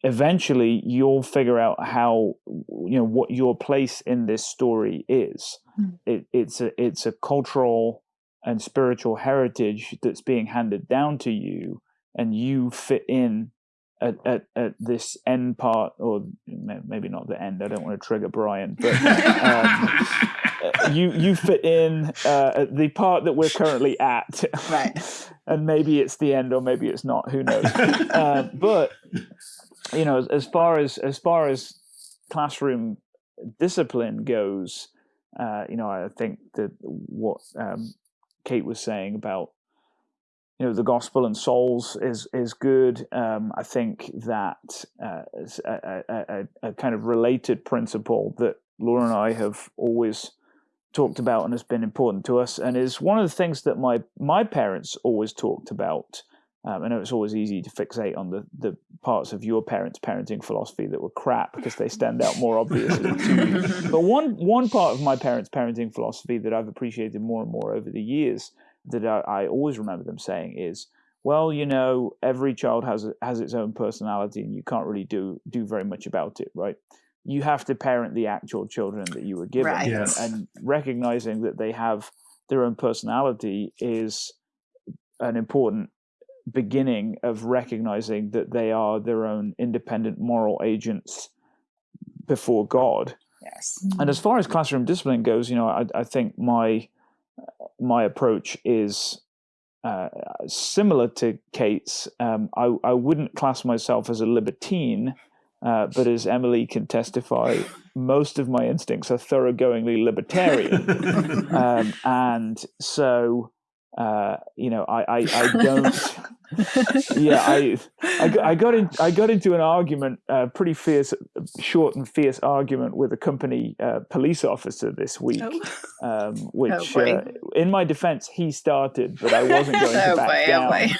eventually you'll figure out how you know what your place in this story is Mm. it, it's a it's a cultural and spiritual heritage that's being handed down to you and you fit in at, at, at this end part or maybe not the end i don't want to trigger brian but um, <laughs> you you fit in uh, the part that we're currently at Right. <laughs> and maybe it's the end or maybe it's not who knows <laughs> uh, but you know as, as far as as far as classroom discipline goes uh, you know i think that what um, kate was saying about you know the gospel and souls is is good. Um, i think that uh, a, a, a kind of related principle that laura and i have always talked about and has been important to us and is one of the things that my my parents always talked about Um, I know it's always easy to fixate on the, the parts of your parents' parenting philosophy that were crap because they stand out more obviously to you. <laughs> But one one part of my parents' parenting philosophy that I've appreciated more and more over the years that I, I always remember them saying is, well, you know, every child has has its own personality, and you can't really do do very much about it, right? You have to parent the actual children that you were given, Right. Yes. and recognizing that they have their own personality is an important beginning of recognizing that they are their own independent moral agents before God. Yes. And as far as classroom discipline goes, you know, I, I think my my approach is uh, similar to Kate's. Um, I, I wouldn't class myself as a libertine, uh, but as Emily can testify, <laughs> most of my instincts are thoroughgoingly libertarian, <laughs> um, and so uh, you know, I I, I don't. <laughs> yeah, I, I got, <laughs> I got in I got into an argument, a pretty fierce, short and fierce argument with a company uh, police officer this week, Oh. um, <laughs> which, boy. uh, in my defense, he started, but I wasn't going to Oh back boy,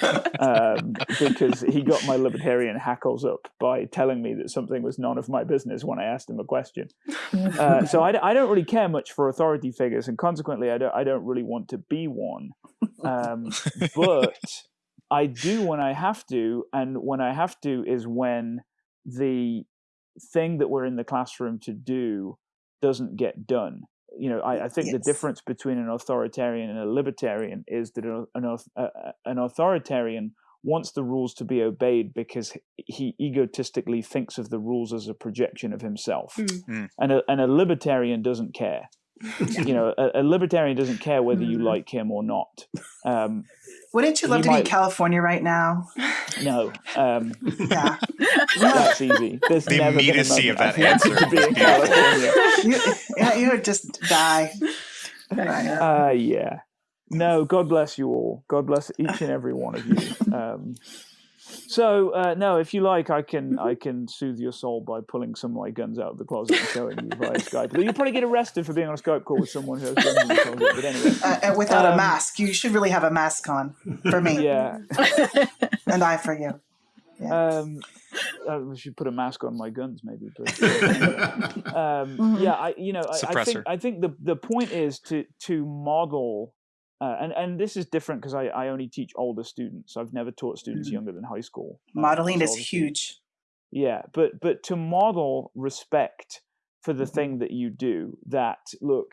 oh down um, because he got my libertarian hackles up by telling me that something was none of my business when I asked him a question. Uh, so I don't really care much for authority figures, and consequently, I don't I don't really want to be one. Um, <laughs> but I do when I have to, and when I have to is when the thing that we're in the classroom to do doesn't get done. You know, I, I think the difference between an authoritarian and a libertarian is that an, an, uh, uh, an authoritarian wants the rules to be obeyed because he egotistically thinks of the rules as a projection of himself, Mm. And a, and a libertarian doesn't care. <laughs> You know, a, a libertarian doesn't care whether you Mhm. like him or not. Um, Wouldn't you love He to be in California right now? no, um, Yeah. <laughs> that's easy. There's The never been a immediacy of that I've answer to be is in. California. you, yeah, you would just die. Right. Uh, yeah. No, God bless you all. God bless each and every one of you. Um, so uh, no, if you like, I can I can soothe your soul by pulling some of my guns out of the closet and showing you via Skype. But you probably get arrested for being on a Skype call with someone who has guns in the closet. But anyway, Uh, and without a Um, mask, you should really have a mask on for me, yeah. <laughs> and I for you. Yeah. Um, I should put a mask on my guns, maybe. But <laughs> um, Mhm. yeah, I you know I, I think Suppressor. I think the the point is to to model. Uh, and and this is different because I, I only teach older students. I've never taught students Mhm. younger than high school. uh, Modeling is huge. Yeah, but but to model respect for the thing that you do. That look,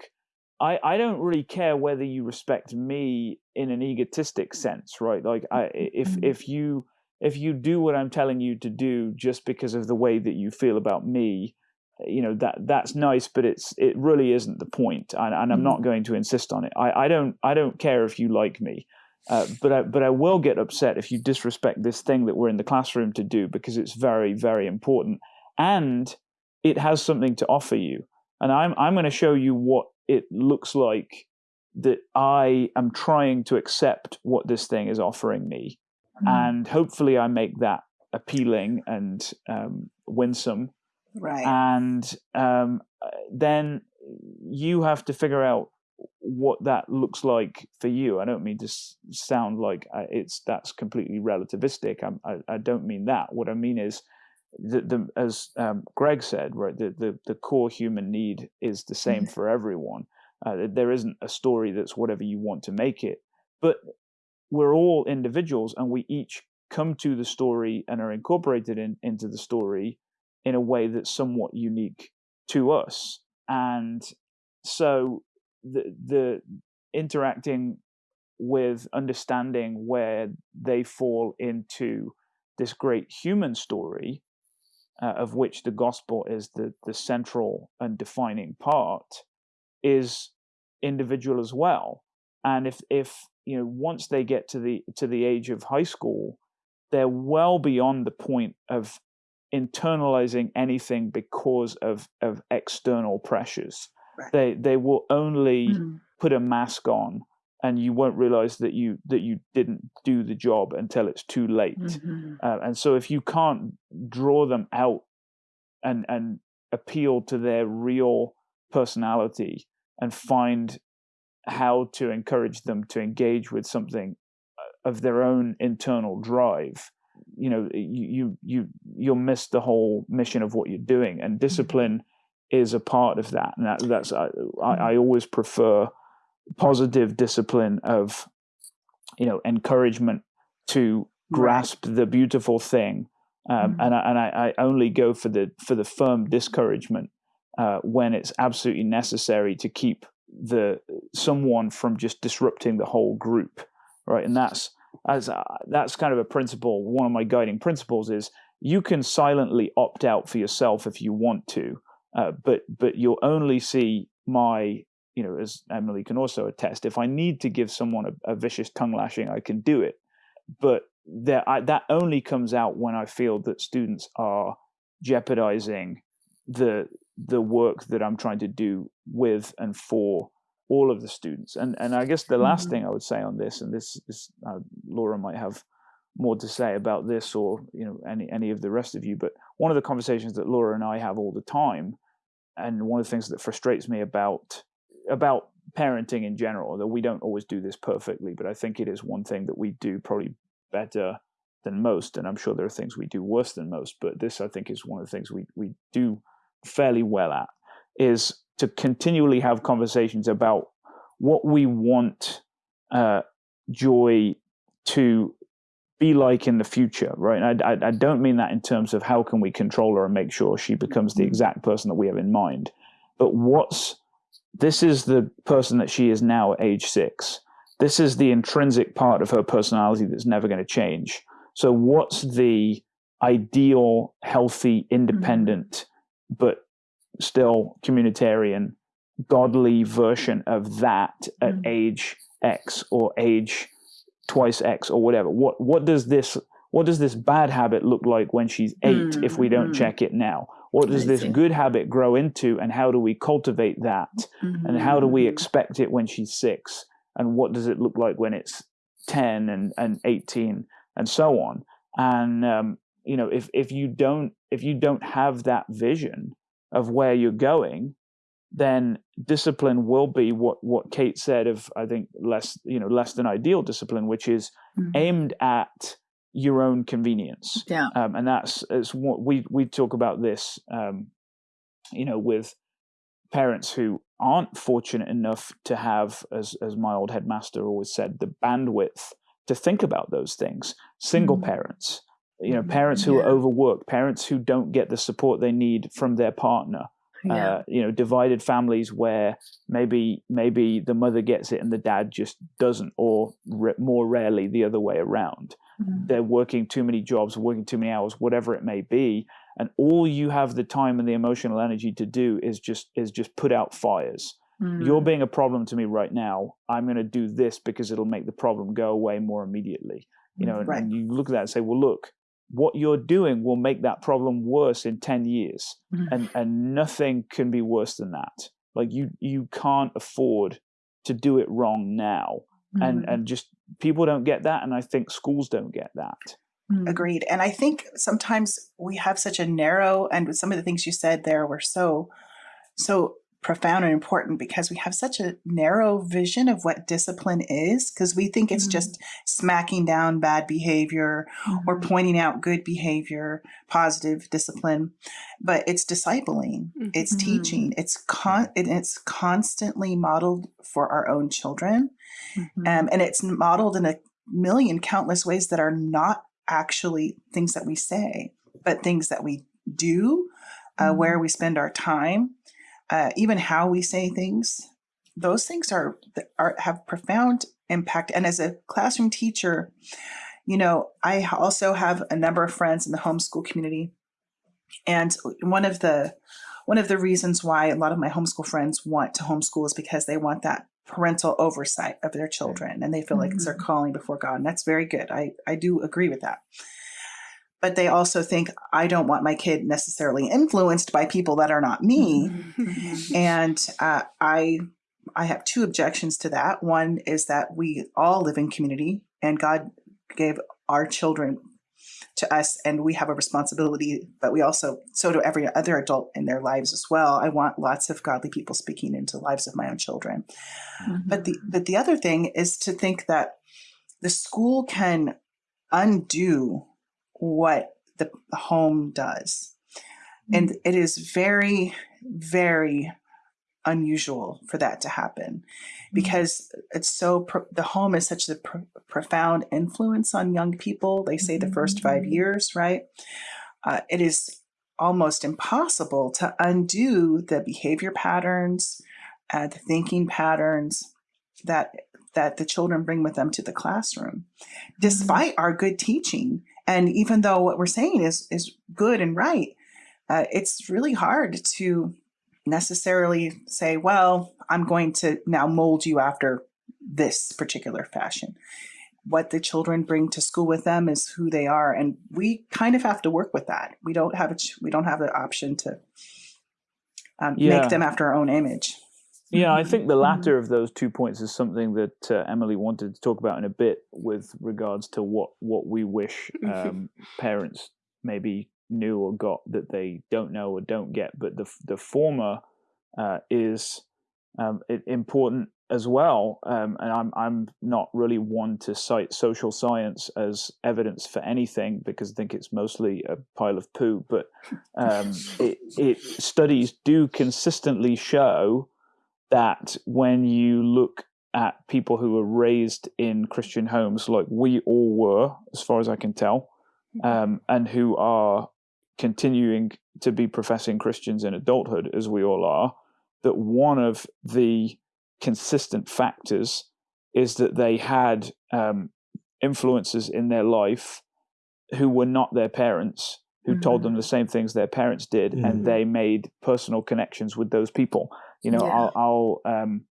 I I don't really care whether you respect me in an egotistic sense, right? Like I if Mhm. if you if you do what I'm telling you to do just because of the way that you feel about me, you know that that's nice, but it's it really isn't the point, and, and I'm not going to insist on it. I, I don't I don't care if you like me, uh, but I but I will get upset if you disrespect this thing that we're in the classroom to do because it's very very important and it has something to offer you, and I'm I'm going to show you what it looks like that I am trying to accept what this thing is offering me and hopefully I make that appealing and um, winsome. Right. And um, uh, then you have to figure out what that looks like for you. I don't mean to sound like uh, it's that's completely relativistic. I'm, I I don't mean that. What I mean is the, the as um, Greg said, right, the, the the core human need is the same <laughs> for everyone. Uh, there isn't a story that's whatever you want to make it, but we're all individuals and we each come to the story and are incorporated in, into the story in a way that's somewhat unique to us. And so the the interacting with understanding where they fall into this great human story uh, of which the gospel is the the central and defining part is individual as well. And if if you know once they get to the to the age of high school they're well beyond the point of internalizing anything because of of external pressures Right. they they will only Mm. put a mask on and you won't realize that you that you didn't do the job until it's too late Mhm. uh, and so if you can't draw them out and and appeal to their real personality and find how to encourage them to engage with something of their own internal drive, you know, you you you you'll miss the whole mission of what you're doing. And discipline is a part of that. And that, that's I, I always prefer positive discipline of you know encouragement to grasp the beautiful thing um, mm-hmm. and, I, and I, I, only go for the for the firm discouragement uh, when it's absolutely necessary to keep the someone from just disrupting the whole group right and that's as uh, that's kind of a principle one of my guiding principles is you can silently opt out for yourself if you want to uh, but but you'll only see my you know as emily can also attest if i need to give someone a, a vicious tongue lashing i can do it. But that I, that only comes out when I feel that students are jeopardizing the the work that I'm trying to do with and for all of the students. And and I guess the last mm-hmm. thing I would say on this, and this is uh, Laura might have more to say about this, or you know any any of the rest of you. But one of the conversations that Laura and I have all the time, and one of the things that frustrates me about about parenting in general, that we don't always do this perfectly, but I think it is one thing that we do probably better than most, and I'm sure there are things we do worse than most. But this, I think, is one of the things we we do fairly well at is to continually have conversations about what we want uh, joy to be like in the future, right? I, I, don't mean that in terms of how can we control her and make sure she becomes the mm-hmm. exact person that we have in mind, but what's this is the person that she is now at age six this is the intrinsic part of her personality that's never going to change. So, what's the ideal, healthy, independent, mm-hmm. but still communitarian, godly version of that at mm-hmm. age X or age twice X or whatever? What what does this what does this bad habit look like when she's 8 mm-hmm. if we don't mm-hmm. check it now? What does this good habit grow into, and how do we cultivate that? And how do we mm-hmm. expect it when she's six? and what does it look like when it's 10 and, and 18 and so on and um, you know if, if you don't if you don't have that vision of where you're going then discipline will be what what kate said of i think less you know less than ideal discipline which is mm-hmm. aimed at your own convenience yeah um, and that's it's what we we talk about this um, you know with parents who aren't fortunate enough to have, as, as my old headmaster always said, the bandwidth to think about those things. Single mm. parents, you know, parents who yeah. are overworked, parents who don't get the support they need from their partner. Yeah. Uh, you know, divided families where maybe maybe the mother gets it and the dad just doesn't, or re- more rarely the other way around. Mm. They're working too many jobs, working too many hours, whatever it may be, and all you have the time and the emotional energy to do is just is just put out fires mm. you're being a problem to me right now i'm going to do this because it'll make the problem go away more immediately you know right. and, and, you look at that and say well look what you're doing will make that problem worse in 10 years mm. and and nothing can be worse than that like you you can't afford to do it wrong now mm. and and just people don't get that and i think schools don't get that Mm. Agreed. And I think sometimes we have such a narrow, and some of the things you said there were so, so profound and important because we have such a narrow vision of what discipline is because we think it's mm-hmm. just smacking down bad behavior mm-hmm. or pointing out good behavior positive discipline but it's discipling mm-hmm. it's teaching it's con it's constantly modeled for our own children mm-hmm. um, and it's modeled in a million countless ways that are not actually things that we say, but things that we do, uh, mm-hmm. where we spend our time, uh, even how we say things. Those things are, are have profound impact. And as a classroom teacher, you know, I also have a number of friends in the homeschool community, and one of the one of the reasons why a lot of my homeschool friends want to homeschool is because they want that parental oversight of their children and they feel mm-hmm. like it's their mm-hmm. calling before God. And that's very good. I, I do agree with that. But they also think, I don't want my kid necessarily influenced by people that are not me. Mm-hmm. and uh, I, I have two objections to that. One is that we all live in community and God gave our children to us and we have a responsibility but we also so do every other adult in their lives as well i want lots of godly people speaking into the lives of my own children mm-hmm. but the but the other thing is to think that the school can undo what the home does. And it is very, very unusual for that to happen because it's so pro- the home is such a pro- profound influence on young people. They say the first five years right? Uh, it is almost impossible to undo the behavior patterns uh, the thinking patterns that that the children bring with them to the classroom despite our good teaching and even though what we're saying is is good and right uh, it's really hard to necessarily say, well, I'm going to now mold you after this particular fashion. What the children bring to school with them is who they are, and we kind of have to work with that. We don't have a we don't have the option to um, Yeah. make them after our own image. Yeah, I think the Mhm. latter of those two points is something that uh, Emily wanted to talk about in a bit with regards to what what we wish um, <laughs> parents maybe knew or got that they don't know or don't get. But the the former uh, is um, important as well. Um, and I'm I'm not really one to cite social science as evidence for anything because I think it's mostly a pile of poo. But um, <laughs> it, it studies do consistently show that when you look at people who were raised in Christian homes, like we all were, as far as I can tell, um, and who are continuing to be professing Christians in adulthood, as we all are, that one of the consistent factors is that they had um, influences in their life who were not their parents, who told them the same things their parents did, Mhm. and they made personal connections with those people. You know, Yeah. I'll, I'll um,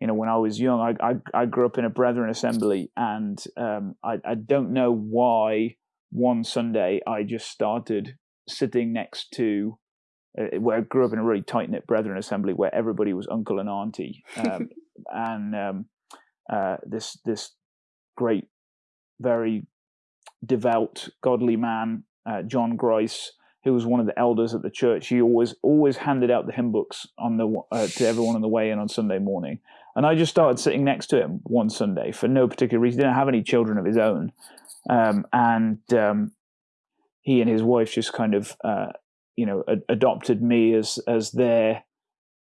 you know, when I was young, I, I, I grew up in a Brethren assembly, and um, I, I don't know why one Sunday I just started sitting next to uh, where I grew up in a really tight knit Brethren assembly where everybody was uncle and auntie, um, <laughs> and um, uh, this this great, very devout, godly man, uh, John Grice, who was one of the elders at the church. He always always handed out the hymn books on the uh, to everyone on the way in on Sunday morning, and I just started sitting next to him one Sunday for no particular reason. He didn't have any children of his own, um, and um, he and his wife just kind of uh, you know ad- adopted me as as their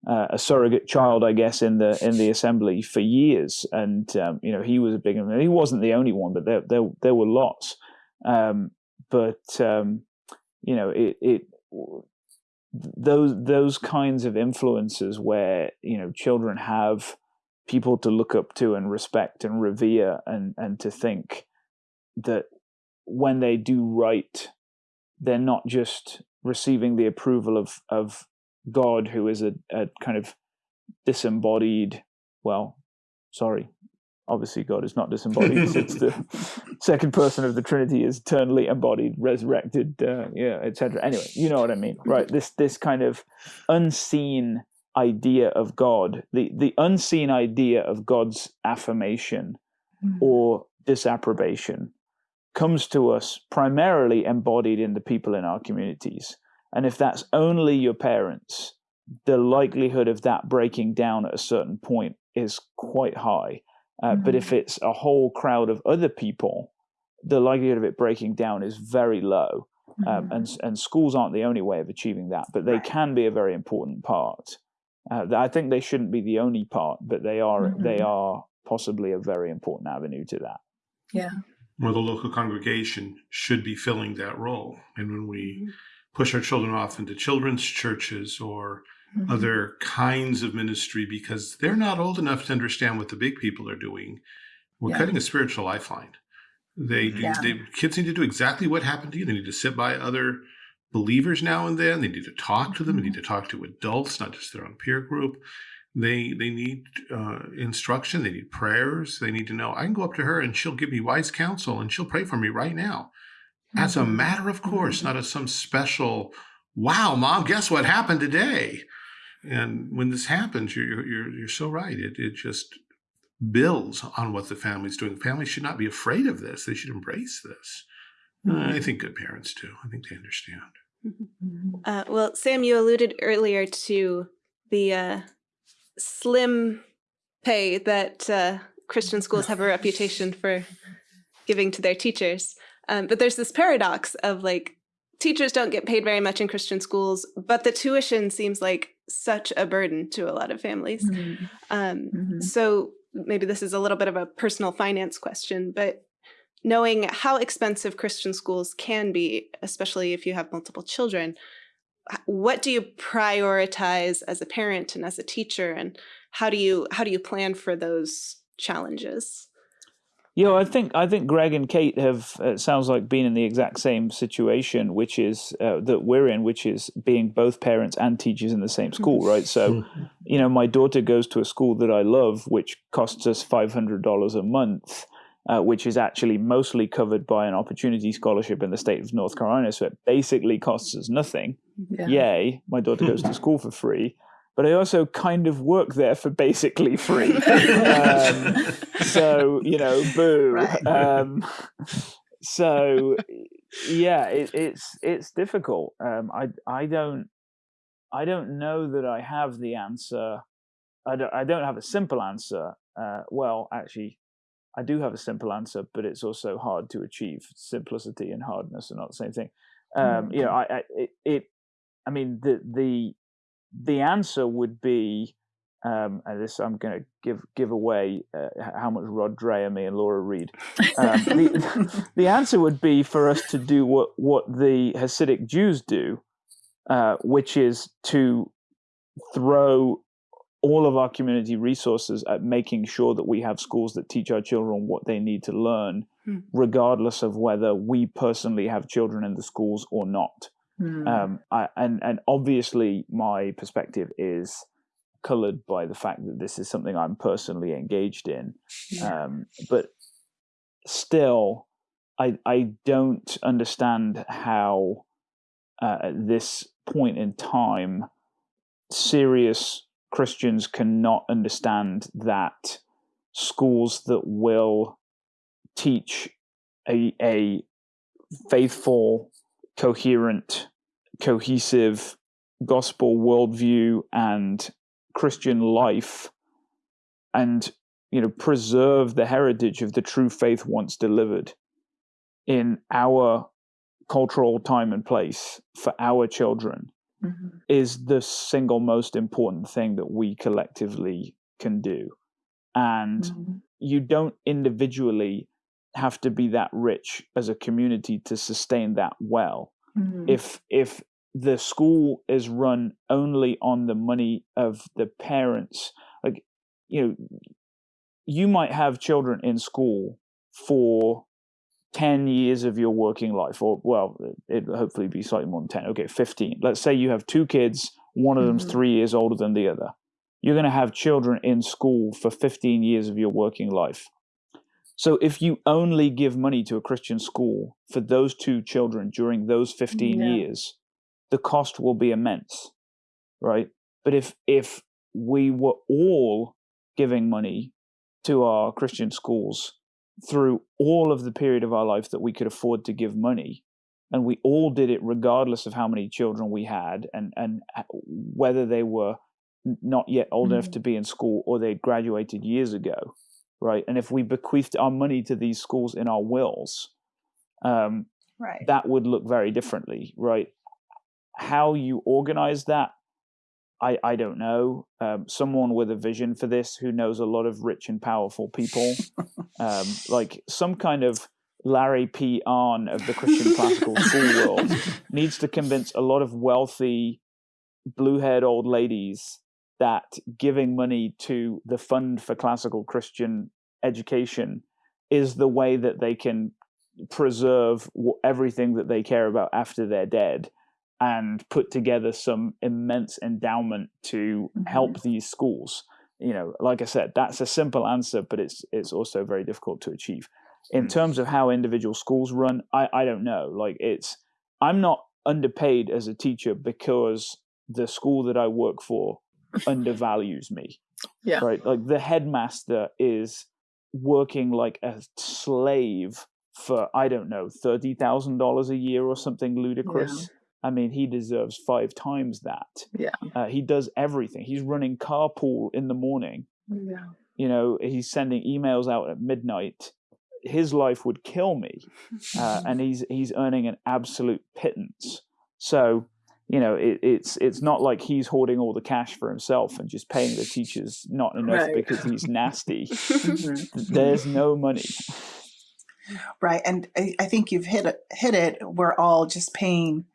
uh, a surrogate child, I guess, in the in the assembly for years. And um, you know, he was a big. He wasn't the only one, but there there there were lots. Um, but um, you know, it it those those kinds of influences where you know children have people to look up to and respect and revere and and to think that when they do right they're not just receiving the approval of of God, who is a, a kind of disembodied. Well, sorry, obviously God is not disembodied. it's the <laughs> second person of the Trinity is eternally embodied, resurrected, uh, yeah, etc. Anyway, you know what I mean, right? This this kind of unseen idea of God, the the unseen idea of God's affirmation or disapprobation comes to us primarily embodied in the people in our communities. And if that's only your parents, the likelihood of that breaking down at a certain point is quite high. Uh, But if it's a whole crowd of other people, the likelihood of it breaking down is very low. Um, and, and schools aren't the only way of achieving that, but they Right. can be a very important part. Uh, I think they shouldn't be the only part, but they are they are possibly a very important avenue to that. Yeah. Or the local congregation should be filling that role. And when we Mhm. push our children off into children's churches or Mhm. other kinds of ministry because they're not old enough to understand what the big people are doing, we're Yeah. cutting a spiritual lifeline. They, do, Yeah. they kids need to do exactly what happened to you. They need to sit by other believers now and then. They need to talk to them. They need to talk to adults, not just their own peer group. They they need uh, instruction. They need prayers. They need to know I can go up to her and she'll give me wise counsel and she'll pray for me right now, as a matter of course, not as some special. Wow, mom, guess what happened today? And when this happens, you're you're you're so right. It it just builds on what the family's doing. Families should not be afraid of this. They should embrace this. Uh, I think good parents do. I think they understand. Uh, well, Sam, you alluded earlier to the uh, slim pay that uh, Christian schools have a reputation for giving to their teachers. Um, but there's this paradox of like teachers don't get paid very much in Christian schools, but the tuition seems like such a burden to a lot of families. Mhm. Um, Mhm. so maybe this is a little bit of a personal finance question, but knowing how expensive Christian schools can be, especially if you have multiple children, what do you prioritize as a parent and as a teacher, and how do you how do you plan for those challenges? Yeah, I think I think Greg and Kate have uh, it sounds like been in the exact same situation, which is uh, that we're in, which is being both parents and teachers in the same school, right? So, you know, my daughter goes to a school that I love, which costs us five hundred dollars a month, uh, which is actually mostly covered by an opportunity scholarship in the state of North Carolina. So it basically costs us nothing. Yeah. Yay! My daughter goes to <laughs> school for free. But I also kind of work there for basically free. <laughs> um, so you know, boo. Right. Um, so yeah, it, it's it's difficult. Um, I I don't I don't know that I have the answer. I don't I don't have a simple answer. Uh, well, actually, I do have a simple answer, but it's also hard to achieve. Simplicity and hardness are not the same thing. Um, You know, I, I it, it I mean the the the answer would be um, and this I'm going to give give away uh, how much Rod Dreher me and Laura read. Um, the, <laughs> <laughs> the answer would be for us to do what what the Hasidic Jews do, uh, which is to throw all of our community resources at making sure that we have schools that teach our children what they need to learn, Hmm. regardless of whether we personally have children in the schools or not. Mm. Um, I, and and obviously, my perspective is colored by the fact that this is something I'm personally engaged in. Yeah. Um, but still, I I don't understand how uh, at this point in time, serious Christians cannot understand that schools that will teach a a faithful, coherent, cohesive gospel worldview and Christian life and you know preserve the heritage of the true faith once delivered in our cultural time and place for our children Mhm. is the single most important thing that we collectively can do and Mhm. you don't individually have to be that rich as a community to sustain that well Mhm. if if the school is run only on the money of the parents like you know you might have children in school for 10 years of your working life or well it hopefully be slightly more than 10 okay 15 let's say you have two kids one of them's Mhm. 3 years older than the other you're going to have children in school for 15 years of your working life so if you only give money to a Christian school for those two children during those 15 Yeah. years, the cost will be immense, right? But if if we were all giving money to our Christian schools through all of the period of our life that we could afford to give money, and we all did it regardless of how many children we had and and whether they were not yet old enough Mhm. to be in school or they graduated years ago right? And if we bequeathed our money to these schools in our wills um, Right. that would look very differently right? How you organize that i i don't know. Um, someone with a vision for this who knows a lot of rich and powerful people um, <laughs> like some kind of larry p. Arnn of the christian classical school world needs to convince a lot of wealthy blue-haired old ladies that giving money to the fund for classical christian education is the way that they can preserve everything that they care about after they're dead and put together some immense endowment to Mhm. help these schools you know like i said that's a simple answer but it's it's also very difficult to achieve in Mm. terms of how individual schools run i i don't know like it's i'm not underpaid as a teacher because the school that i work for undervalues me Yeah. right like the headmaster is working like a slave for i don't know $30000 a year or something ludicrous i mean he deserves five times that Yeah. uh, he does everything he's running carpool in the morning Yeah. you know he's sending emails out at midnight his life would kill me, uh, <laughs> and he's he's earning an absolute pittance. So you know, it, it's it's not like he's hoarding all the cash for himself and just paying the teachers not enough Right. because he's nasty. <laughs> Mhm. There's no money. Right, and I, I think you've hit it, hit it. We're all just paying,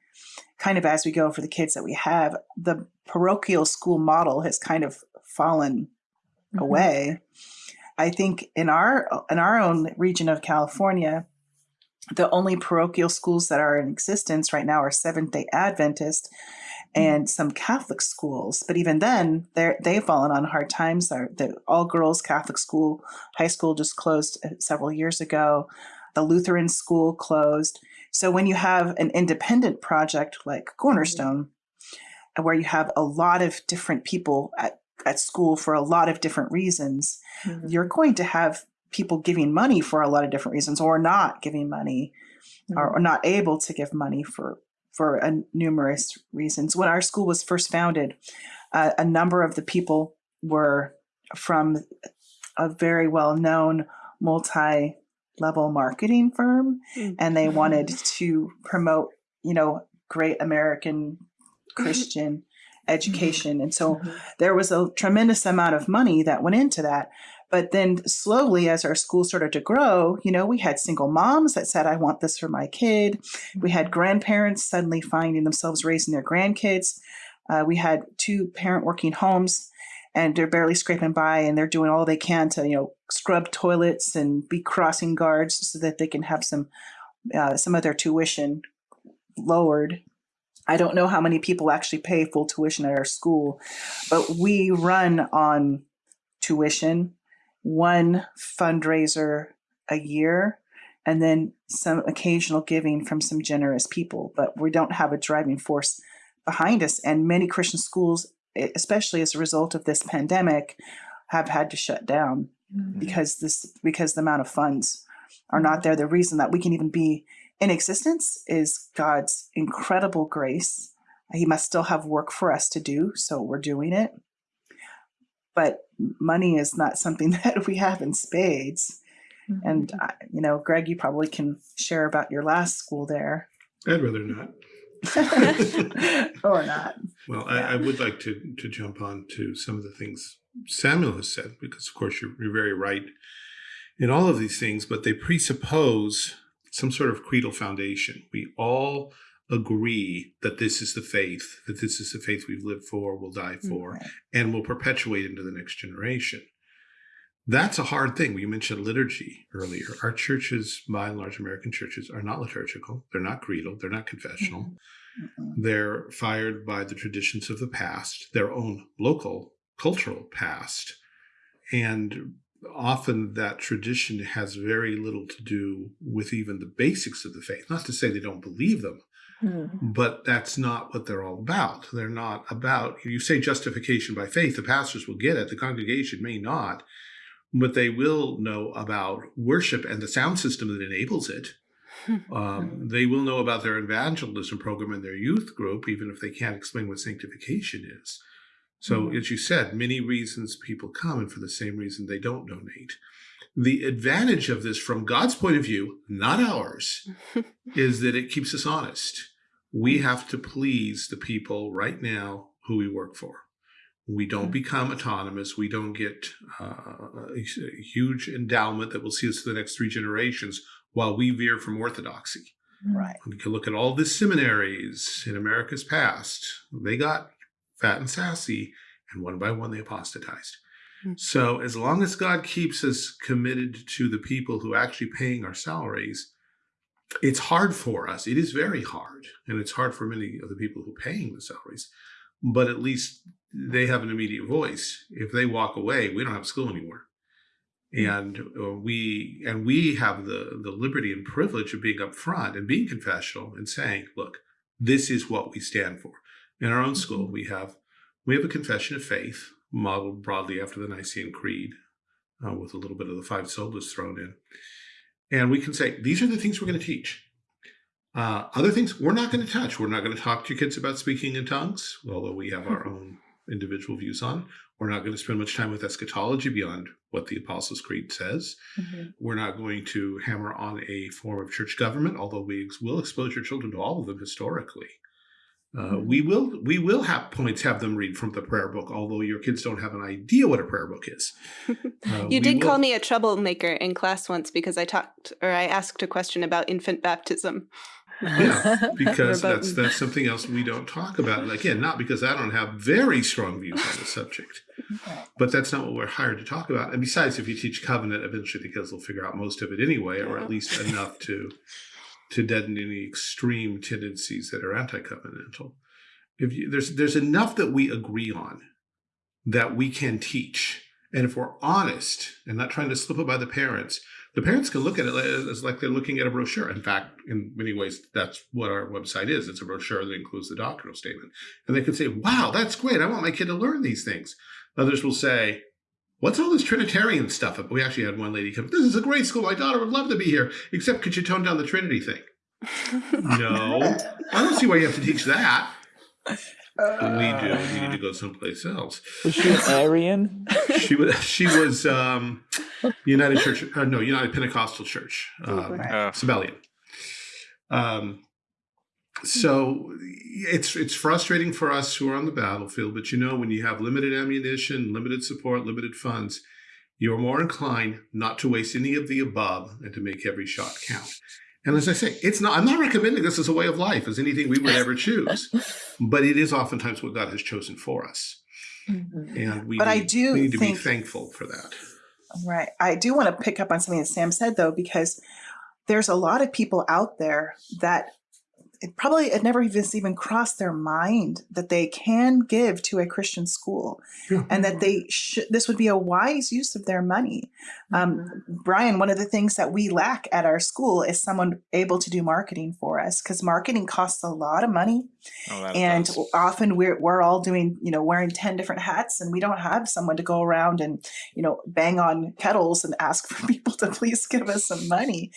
kind of as we go for the kids that we have. The parochial school model has kind of fallen Mhm. away. I think in our in our own region of California, the only parochial schools that are in existence right now are Seventh Day Adventist and some Catholic schools. But even then, they've fallen on hard times. The all girls Catholic school, high school just closed uh, several years ago. The Lutheran school closed. So when you have an independent project like Cornerstone, where you have a lot of different people at, at school for a lot of different reasons, Mhm. you're going to have people giving money for a lot of different reasons or not giving money or, or not able to give money for for a numerous reasons when our school was first founded uh, a number of the people were from a very well known multi level marketing firm Mm. and they wanted <laughs> to promote you know great american christian education and so Mhm. there was a tremendous amount of money that went into that. But then slowly, as our school started to grow, you know, we had single moms that said, I want this for my kid. We had grandparents suddenly finding themselves raising their grandkids. Uh, we had two parent working homes and they're barely scraping by and they're doing all they can to, you know, scrub toilets and be crossing guards so that they can have some uh, some of their tuition lowered. I don't know how many people actually pay full tuition at our school, but we run on tuition, one fundraiser a year, and then some occasional giving from some generous people. But we don't have a driving force behind us. And many Christian schools, especially as a result of this pandemic, have had to shut down Mhm. because this because the amount of funds are not there. The reason that we can even be in existence is God's incredible grace. He must still have work for us to do, so we're doing it. But money is not something <laughs> that we have in spades. Mm-hmm. And I, you know, Greg, you probably can share about your last school there, I'd rather not. <laughs> or not. Well, I, I would like to to jump on to some of the things Samuel has said, because of course you're, you're very right in all of these things, but they presuppose some sort of creedal foundation. We all agree that this is the faith, that this is the faith we've lived for, will die mm, for, Right. and will perpetuate into the next generation. That's a hard thing. You mentioned liturgy earlier. Our churches, by and large, American churches, are not liturgical. They're not creedal. They're not confessional. Mm-mm. They're fired by the traditions of the past, their own local cultural past. And often that tradition has very little to do with even the basics of the faith. Not to say they don't believe them, Mhm. but that's not what they're all about. They're not about, you say justification by faith, the pastors will get it, the congregation may not, but they will know about worship and the sound system that enables it. <laughs> Um, they will know about their evangelism program and their youth group, even if they can't explain what sanctification is. So, Mhm. as you said, many reasons people come, and for the same reason they don't donate. The advantage of this, from God's point of view, not ours, <laughs> is that it keeps us honest. We have to please the people right now who we work for. We don't become autonomous. We don't get uh, a a huge endowment that will see us for the next three generations while we veer from orthodoxy. Right. We can look at all the seminaries in America's past. They got fat and sassy, and one by one they apostatized. Hmm. So as long as God keeps us committed to the people who are actually paying our salaries, it's hard for us. It is very hard, and it's hard for many of the people who are paying the salaries. But at least they have an immediate voice. If they walk away, we don't have school anymore and uh, we and we have the the liberty and privilege of being upfront and being confessional and saying look this is what we stand for in our own school we have we have a confession of faith modeled broadly after the nicene creed uh, with a little bit of the five solas thrown in and we can say these are the things we're going to teach uh, other things we're not going to touch we're not going to talk to your kids about speaking in tongues although we have our own individual views on. We're not going to spend much time with eschatology beyond what the Apostles' Creed says. Mhm. We're not going to hammer on a form of church government, although we will expose your children to all of them historically. Uh, we will we will have points have them read from the prayer book, although your kids don't have an idea what a prayer book is. <laughs> Uh, You did call me a troublemaker in class once because I talked or I asked a question about infant baptism. Yeah, <laughs> because that's that's something else we don't talk about. And again, not because I don't have very strong views on the subject, <laughs> but that's not what we're hired to talk about. And besides, if you teach covenant, eventually the kids will figure out most of it anyway, or at least enough to to deaden any extreme tendencies that are anti-covenantal. If you, there's there's enough that we agree on that we can teach, and if we're honest and not trying to slip it by the parents, the parents can look at it as, like they're looking at a brochure. In fact, in many ways, that's what our website is. It's a brochure that includes the doctrinal statement. And they can say, wow, that's great. I want my kid to learn these things. Others will say, what's all this Trinitarian stuff? We actually had one lady come, this is a great school. My daughter would love to be here, except could you tone down the Trinity thing? <laughs> No, I don't see why you have to teach that. But we do. We need to go someplace else. Was she an <laughs> Arian? She was. She was um, United Church. Uh, no, United Pentecostal Church. Um, Uh, Sabellian. Um, so it's it's frustrating for us who are on the battlefield, but you know when you have limited ammunition, limited support, limited funds, you're more inclined not to waste any of the above and to make every shot count. And as I say, it's not. I'm not recommending this as a way of life, as anything we would ever <laughs> choose, but it is oftentimes what God has chosen for us, mm-hmm. and we. But I do we need to think- be thankful for that. Right. I do want to pick up on something that Sam said though, because there's a lot of people out there that it probably it never even even crossed their mind that they can give to a Christian school and that they should this would be a wise use of their money. Um, Brian, one of the things that we lack at our school is someone able to do marketing for us because marketing costs a lot of money oh, and does. often we're we're all doing you know wearing 10 different hats and we don't have someone to go around and you know bang on kettles and ask for <laughs> people to please give us some money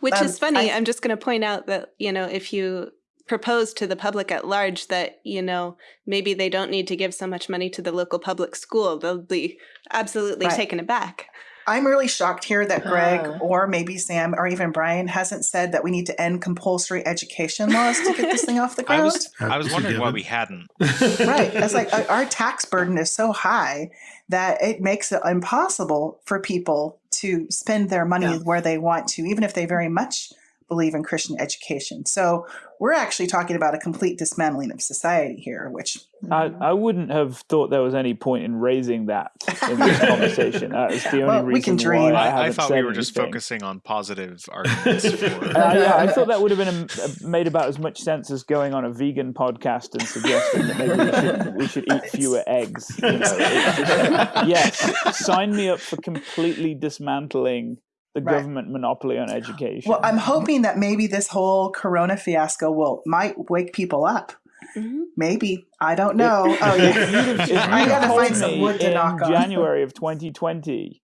Which Um, is funny. I- I'm just going to point out that, you know, if you propose to the public at large that, you know, maybe they don't need to give so much money to the local public school, they'll be absolutely Right. taken aback. I'm really shocked here that greg Oh. or maybe sam or even brian hasn't said that we need to end compulsory education laws to get this thing off the I ground was I was wondering why we hadn't. right it's like uh, our tax burden is so high that it makes it impossible for people to spend their money Yeah. where they want to even if they very much believe in christian education so we're actually talking about a complete dismantling of society here which I, mm-hmm. I wouldn't have thought there was any point in raising that in this <laughs> conversation. That is the only Well, we can dream. why I, I, I haven't thought we said were just focusing on positive <laughs> arguments for. Uh, yeah, I thought that would have been a, made about as much sense as going on a vegan podcast and suggesting that maybe we should, <laughs> we should eat fewer eggs. You know, just- yes, sign me up for completely dismantling the Right. government monopoly on education. well i'm hoping that maybe this whole corona fiasco will might wake people up Mhm. maybe i don't know If- oh yeah you'd <laughs> if you'd I gotta told find some me wood to in knock on. January of 2020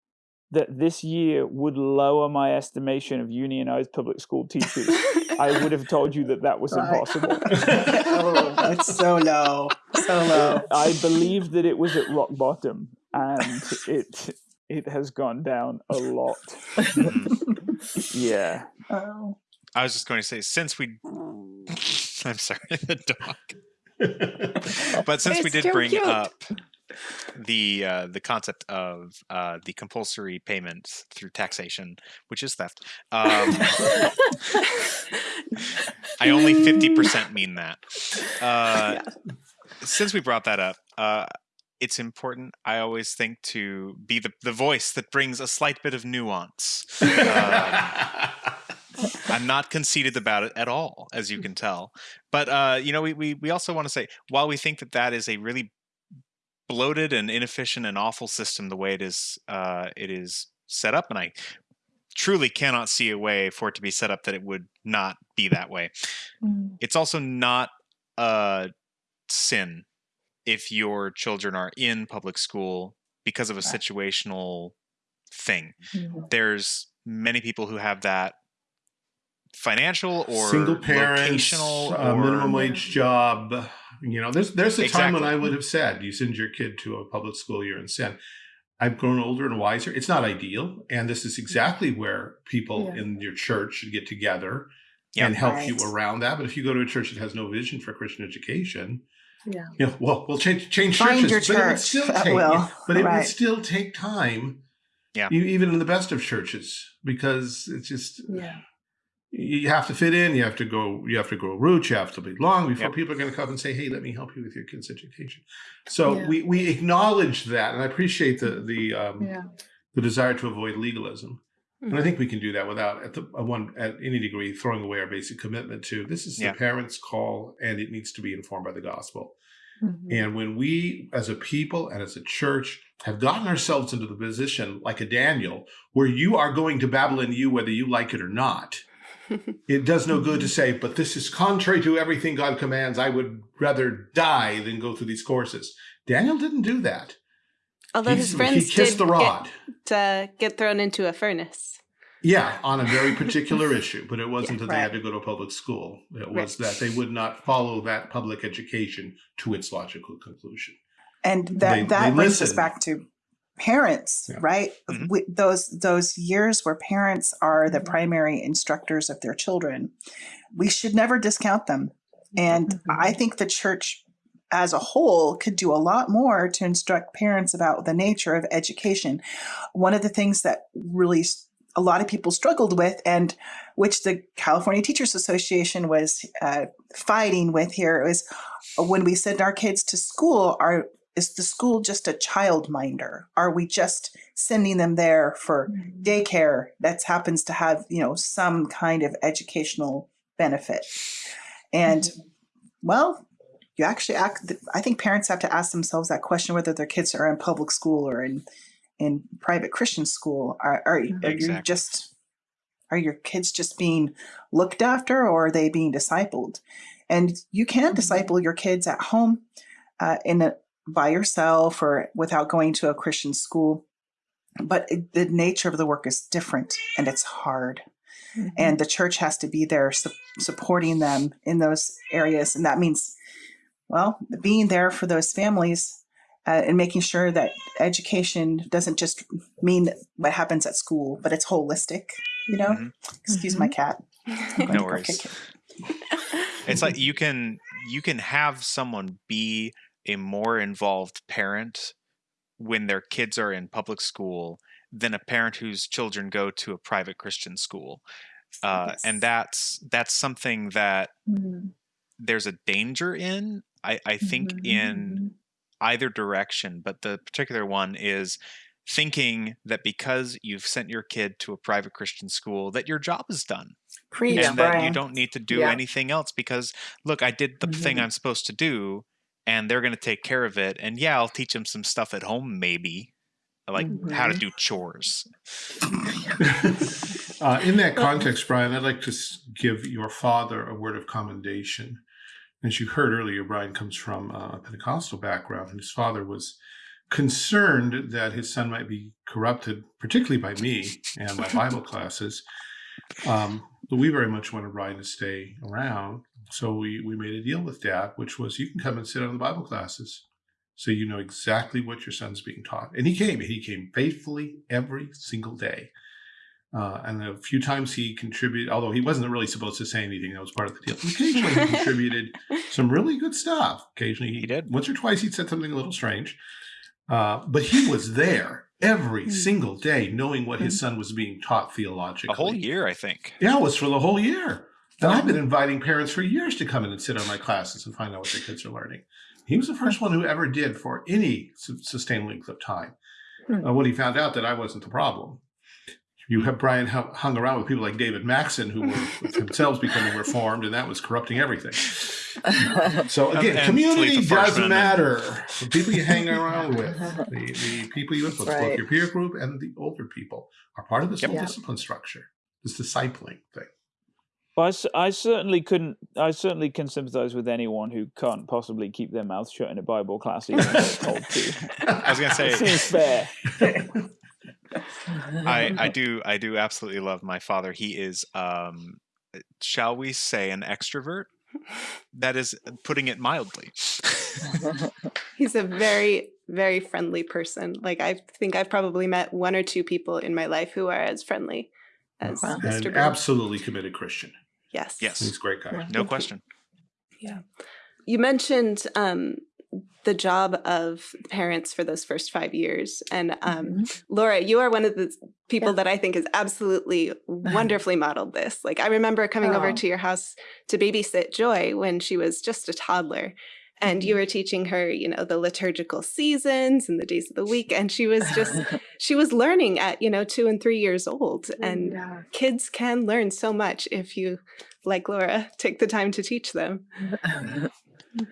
that this year would lower my estimation of unionized public school teachers, <laughs> I would have told you that that was Right. impossible. <laughs> oh, it's so low so low I believed that it was at rock bottom, and it it has gone down a lot. Mhm. Yeah. oh. I was just going to say since we. <laughs> I'm sorry, the dog. But since we did bring cute. up the uh, the concept of uh, the compulsory payment through taxation, which is theft, um, I only fifty percent mean that. Uh, <laughs> Since we brought that up, uh, it's important. I always think to be the the voice that brings a slight bit of nuance. Um, <laughs> I'm not conceited about it at all, as you can tell. But uh, you know, we, we we also want to say while we think that that is a really bloated and inefficient and awful system, the way it is uh, it is set up, and I truly cannot see a way for it to be set up that it would not be that way. It's also not a sin if your children are in public school because of a situational thing. There's many people who have that financial or single parents, locational uh, minimum wage job, You know, there's there's a time when I would have said, "You send your kid to a public school, you're in sin." I've grown older and wiser. It's not ideal, and this is exactly where people Yeah. in your church should get together Yeah. and help you around that. But if you go to a church that has no vision for Christian education, Yeah. you know, well, we'll change change Find churches, your but it would still at take, will. but it would still take time. Yeah. e- even in the best of churches, because it's just Yeah. you have to fit in you have to go you have to grow roots you have to be long before Yep. people are going to come and say hey let me help you with your kids education so Yeah. we we acknowledge that and i appreciate the the um Yeah. the desire to avoid legalism and Mm-hmm. i think we can do that without at the at one at any degree throwing away our basic commitment to this is Yeah. the parents call and it needs to be informed by the gospel Mhm. and when we, as a people and as a church, have gotten ourselves into the position like a Daniel, where you are going to Babylon you whether you like it or not, <laughs> it does no good to say, but this is contrary to everything God commands. I would rather die than go through these courses. Daniel didn't do that. Although He's- his friends he kissed did the rod. Get, uh, get thrown into a furnace. Yeah, on a very particular <laughs> issue, but it wasn't Yeah, that they had to go to public school. It Right. was that they would not follow that public education to its logical conclusion. and that They- that they brings us back to parents Yeah. right Mhm. we, those those years where parents are the Mhm. primary instructors of their children we should never discount them and Mhm. i think the church as a whole could do a lot more to instruct parents about the nature of education one of the things that really a lot of people struggled with and which the california teachers association was uh, fighting with here is when we send our kids to school are is the school just a childminder? are we just sending them there for Mm-hmm. daycare that happens to have you know some kind of educational benefit and well you actually act i think parents have to ask themselves that question whether their kids are in public school or in in private christian school. Are, are, are you just are your kids just being looked after or are they being discipled? And you can Mhm. disciple your kids at home uh, in a, by yourself or without going to a christian school. But it, the nature of the work is different and it's hard. Mhm. and the church has to be there su- supporting them in those areas. And that means well being there for those families uh, and making sure that education doesn't just mean what happens at school but it's holistic you know Mhm. excuse my cat <laughs> No worries. it. it's like you can you can have someone be a more involved parent when their kids are in public school than a parent whose children go to a private christian school uh, and that's that's something that Mhm. There's a danger in i, I think Mhm. in either direction but the particular one is thinking that because you've sent your kid to a private christian school that your job is done preach and that you don't need to do Yeah. anything else because look i did the thing Mhm. i'm supposed to do and they're going to take care of it and yeah i'll teach them some stuff at home maybe like how to Mhm. do chores <laughs> uh, in that context, Brian, I'd like to give your father a word of commendation. As you heard earlier, Brian comes from a Pentecostal background, and his father was concerned that his son might be corrupted, particularly by me and my <laughs> Bible classes. Um, but we very much wanted Brian to stay around. So we, we made a deal with dad, which was you can come and sit on the Bible classes. So you know exactly what your son's being taught. And he came. and He came faithfully every single day. Uh, and a few times he contributed, although he wasn't really supposed to say anything, that was part of the deal. Occasionally he <laughs> contributed some really good stuff. Occasionally he, He did. Once or twice he'd said something a little strange. Uh, but he was there every Mm. single day, knowing what his son was being taught theologically. a whole year i think Yeah, it was for the whole year. And I've been inviting parents for years to come in and sit on my classes and find out what their kids are learning. He was the first one who ever did for any su- sustained length of time. Hmm. Uh, when he found out that I wasn't the problem. You have Brian hung around with people like David Maxon, who were <laughs> themselves becoming reformed, and that was corrupting everything. <laughs> So again, and community doesn't and- matter. <laughs> The people you hang around with, the, the people you influence, both your peer group and the older people, are part of this Yep. whole discipline structure, this discipling thing. Well, I, s- I certainly couldn't. I certainly can sympathise with anyone who can't possibly keep their mouth shut in a Bible class, even if they're told to. i was going to say, It say seems fair. I, I <laughs> do I do absolutely love my father. He is um shall we say an extrovert? that is putting it mildly. <laughs> <laughs> He's a very, very friendly person. Like I think I've probably met one or two people in my life who are as friendly as Wow. Mr. And Bird. absolutely committed Christian. Yes. Yes. He's a great guy. Yeah. no question. Yeah. You mentioned um, the job of parents for those first five years. And um, Mhm. Laura, you are one of the people Yeah. that I think has absolutely <laughs> wonderfully modeled this. Like, I remember coming over Oh. to your house to babysit Joy when she was just a toddler. And Mm-hmm. you were teaching her, you know, the liturgical seasons and the days of the week. And she was just, <laughs> she was learning at, you know, two and three years old. And Yeah. kids can learn so much if you, like Laura, take the time to teach them. <laughs>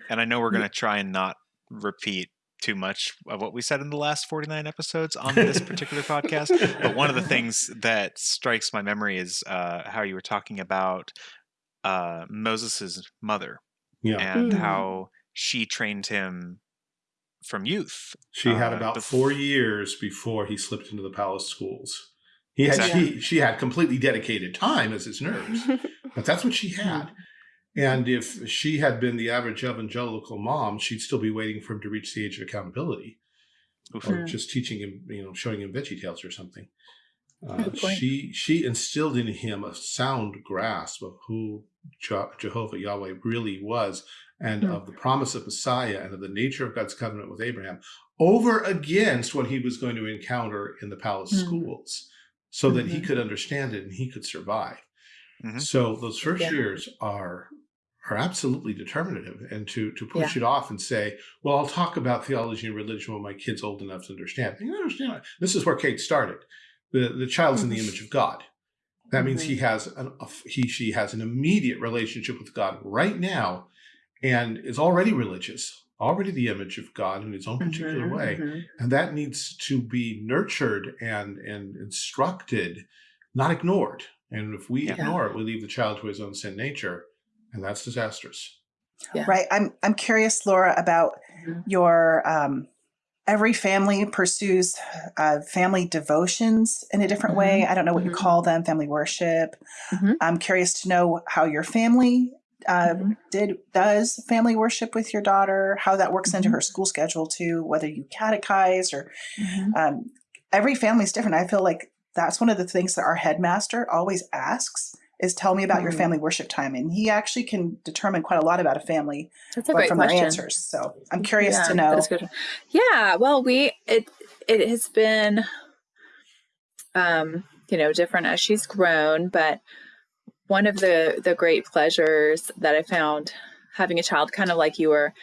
And I know we're going to try and not repeat too much of what we said in the last 49 episodes on <laughs> this particular podcast. But one of the things that strikes my memory is uh, how you were talking about uh, Moses's mother Yeah. and Mm. how she trained him from youth. She had Uh, about four years before he slipped into the palace schools. He had Exactly. she, she had completely dedicated time as his nurse, <laughs> but that's what she had. And if she had been the average evangelical mom, she'd still be waiting for him to reach the age of accountability, Oof. or Mm. just teaching him, you know, showing him Veggie Tales or something. Uh, she she instilled in him a sound grasp of who Je- Jehovah Yahweh really was, and Hmm. of the promise of Messiah, and of the nature of God's covenant with Abraham, over against what he was going to encounter in the palace Hmm. schools, so that he Mhm. could understand it and he could survive. Mhm. So those first Yeah. years are are absolutely determinative, and to to push it off and say, "Well, I'll talk about theology and religion when my kid's old enough to understand." You understand? This is where Kate started. The the child's in the image of God. That means he has an a, he she has an immediate relationship with God right now, and is already religious, already the image of God in his own particular Mhm, way mhm. and that needs to be nurtured and and instructed not ignored and if we Yeah. ignore it we leave the child to his own sin nature and that's disastrous Yeah. Right. I'm I'm curious, Laura, about Mhm. your um, every family pursues uh, family devotions in a different way. I don't know what you Mhm. call them, family worship. Mhm. I'm curious to know how your family uh, did does family worship with your daughter, how that works into her school schedule too, whether you catechize or um, every family is different. I feel like that's one of the things that our headmaster always asks is tell me about your Mhm. family worship time. And he actually can determine quite a lot about a family That's a great from question. their answers. So I'm curious Yeah, to know. Yeah, well, we it it has been um, you know, different as she's grown, but one of the the great pleasures that I found having a child kind of like you were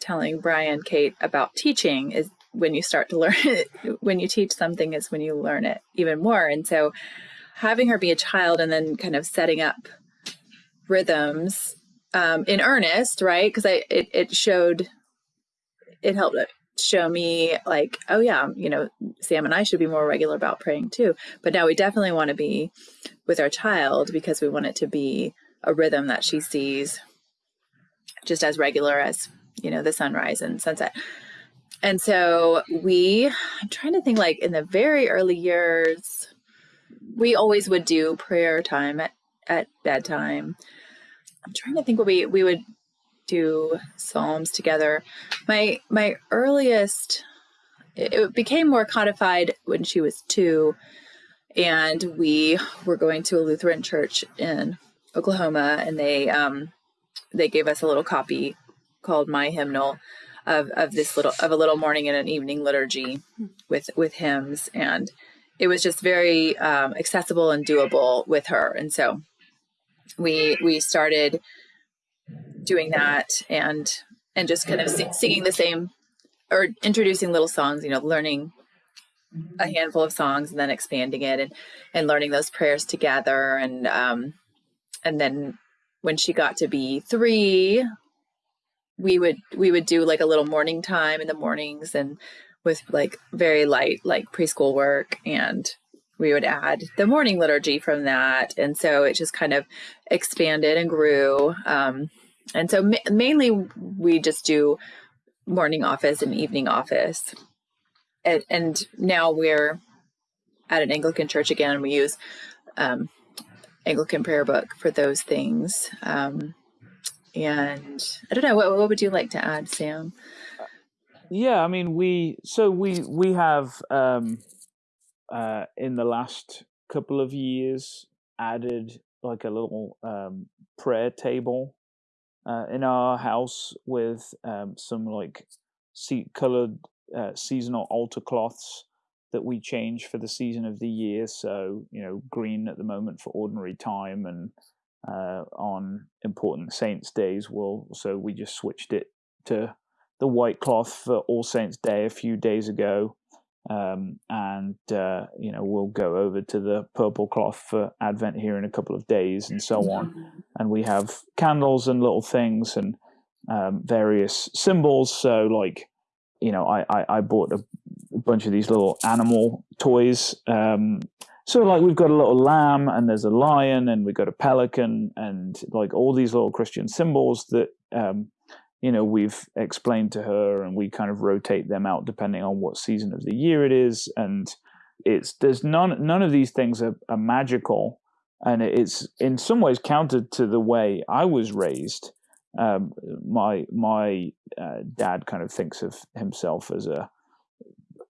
telling Brian Kate about teaching is when you start to learn it <laughs> when you teach something is when you learn it even more. And so having her be a child and then kind of setting up rhythms um, in earnest, right? Because I it, it showed it helped show me like, oh yeah, you know, Sam and I should be more regular about praying too. But now we definitely want to be with our child because we want it to be a rhythm that she sees just as regular as, you know, the sunrise and sunset. And so we, I'm trying to think like in the very early years, we always would do prayer time at, at bedtime. I'm trying to think what we, we would do psalms together. My my earliest it became more codified when she was 2 and we were going to a Lutheran church in Oklahoma and they um they gave us a little copy called My Hymnal of of this little of a little morning and an evening liturgy with with hymns and it was just very um, accessible and doable with her. And so we we started doing that and and just kind of si- singing the same or introducing little songs you know learning a handful of songs and then expanding it and and learning those prayers together. And um and then when she got to be three we would we would do like a little morning time in the mornings and with like very light like preschool work and we would add the morning liturgy from that. And so it just kind of expanded and grew. Um, and so ma- mainly we just do morning office and evening office. And, and now we're at an anglican church again and we use um, anglican prayer book for those things. Um, and I don't know what what would you like to add, Sam? Yeah, I mean, we so we we have um, uh, in the last couple of years added like a little um, prayer table uh, in our house with um, some like sea colored uh, seasonal altar cloths that we change for the season of the year. So you know, green at the moment for ordinary time, and uh, on important saints days, we'll so we just switched it to the white cloth for All Saints Day a few days ago. Um, and uh, you know we'll go over to the purple cloth for Advent here in a couple of days, and so on. And we have candles and little things and um, various symbols. So like, you know, I I, I bought a, a, bunch of these little animal toys. Um, so like we've got a little lamb and there's a lion and we've got a pelican and like all these little Christian symbols that um, you know we've explained to her and we kind of rotate them out depending on what season of the year it is and it's there's none none of these things are, are magical and it's in some ways counter to the way I was raised. Um, my my uh, dad kind of thinks of himself as a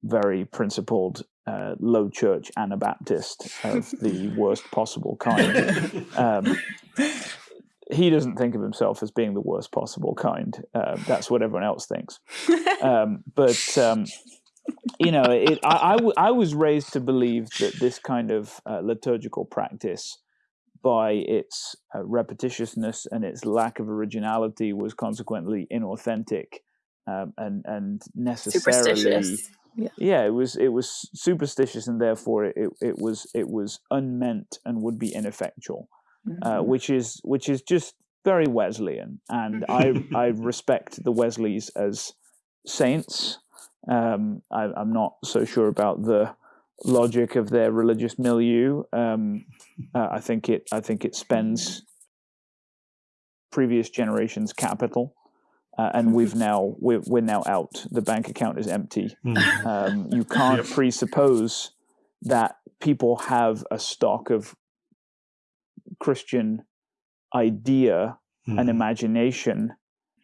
very principled uh, low church Anabaptist of the worst possible kind. <laughs> Um, he doesn't think of himself as being the worst possible kind. Uh, that's what everyone else thinks. Um, but um, you know, it, I, I, w- I was raised to believe that this kind of uh, liturgical practice, by its uh, repetitiousness and its lack of originality, was consequently inauthentic um, and and necessarily. Yeah. yeah. it was it was superstitious, and therefore it, it was it was unmeant and would be ineffectual uh, mm-hmm. which is which is just very Wesleyan, and I I <laughs> respect the Wesleys as saints. Um, I, am not so sure about the logic of their religious milieu. Um, uh, I think it I think it spends previous generations' capital. Uh, and we've <laughs> now we're, we're now out. The bank account is empty. Mm. Um, you can't yep. presuppose that people have a stock of Christian idea mm. and hmm. imagination,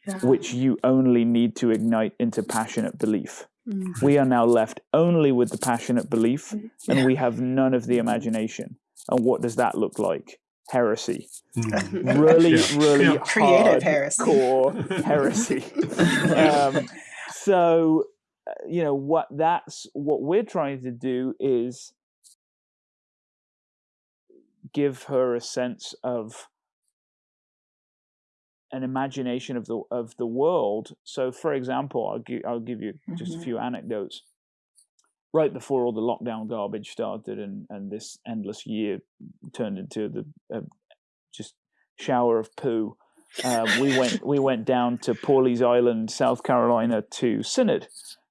yeah. which you only need to ignite into passionate belief. Mm. We are now left only with the passionate belief, mm. and yeah. we have none of the imagination. And what does that look like? Heresy. Mm. <laughs> Really, yeah. really creative heresy. Core <laughs> heresy. <laughs> um, so, uh, you know what? That's what we're trying to do is give her a sense of an imagination of the of the world. So, for example, I'll give I'll give you just mm-hmm. a few anecdotes. Right before all the lockdown garbage started, and and this endless year turned into the uh, just shower of poo. Uh, we went we <laughs> went down to Pawleys Island, South Carolina, to synod,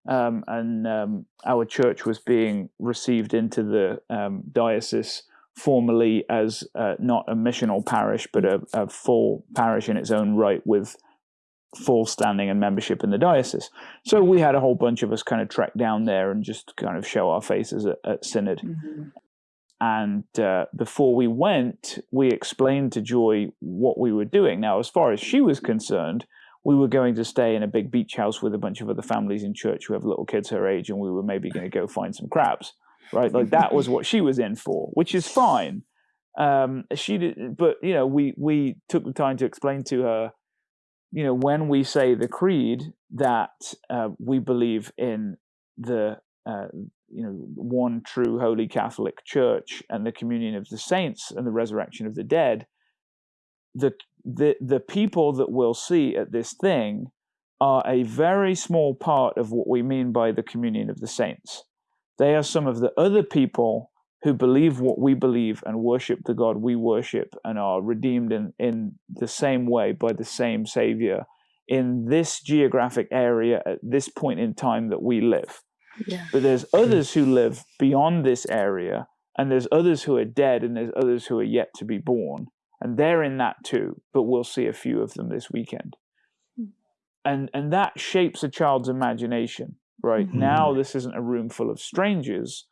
um, and um, our church was being received into the um, diocese formally as uh, not a missional parish, but a, a, full parish in its own right with full standing and membership in the diocese. So we had a whole bunch of us kind of trek down there and just kind of show our faces at, at Synod. Mm-hmm. And uh, before we went, we explained to Joy what we were doing. Now, as far as she was concerned, we were going to stay in a big beach house with a bunch of other families in church who have little kids her age, and we were maybe going to go find some crabs right? Like that was what she was in for, which is fine. Um, she did, but you know, we we took the time to explain to her, you know, when we say the creed that uh, we believe in the uh, you know one true holy Catholic Church and the communion of the saints and the resurrection of the dead. The the the people that we'll see at this thing are a very small part of what we mean by the communion of the saints. They are some of the other people who believe what we believe and worship the God we worship and are redeemed in, in the same way by the same Savior in this geographic area at this point in time that we live. Yeah. But there's others who live beyond this area, and there's others who are dead, and there's others who are yet to be born. And they're in that too, but we'll see a few of them this weekend. Hmm. And and that shapes a child's imagination right mm-hmm. now this isn't a room full of strangers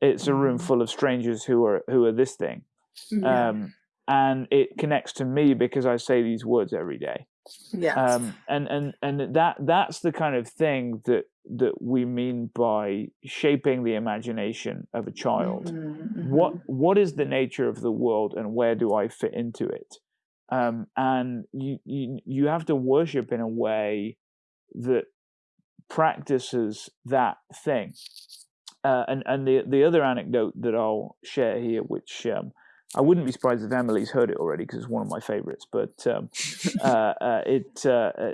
it's a room mm-hmm. full of strangers who are who are this thing yeah. um, and it connects to me because i say these words every day Yeah. um, and and and that that's the kind of thing that that we mean by shaping the imagination of a child Mhm, what mhm. what is the nature of the world and where do i fit into it um, and you, you you have to worship in a way that practices that thing uh, and and the the other anecdote that i'll share here which um, I wouldn't be surprised if Emily's heard it already because it's one of my favorites. But um, uh, <laughs> uh, it uh, uh,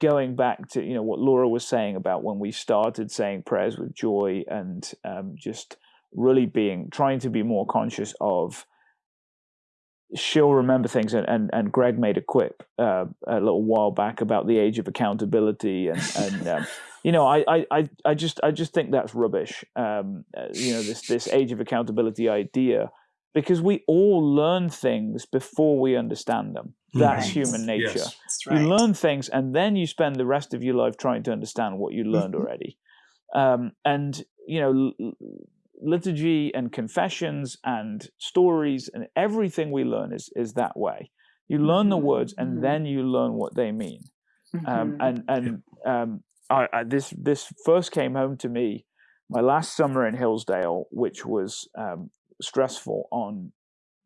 going back to you know what Laura was saying about when we started saying prayers with joy and um, just really being trying to be more conscious of she'll remember things and, and, and Greg made a quip uh, a little while back about the age of accountability and, and um, you know I, I, I, I just I just think that's rubbish um, uh, you know this this age of accountability idea because we all learn things before we understand them that's Right. human nature Yes. That's right. you learn things and then you spend the rest of your life trying to understand what you learned Mhm. already um, and you know l- l- liturgy and confessions and stories and everything we learn is is that way you learn the Mhm, words and mhm. then you learn what they mean um, Mhm. and and um, I, I, this this first came home to me my last summer in Hillsdale, which was um, stressful on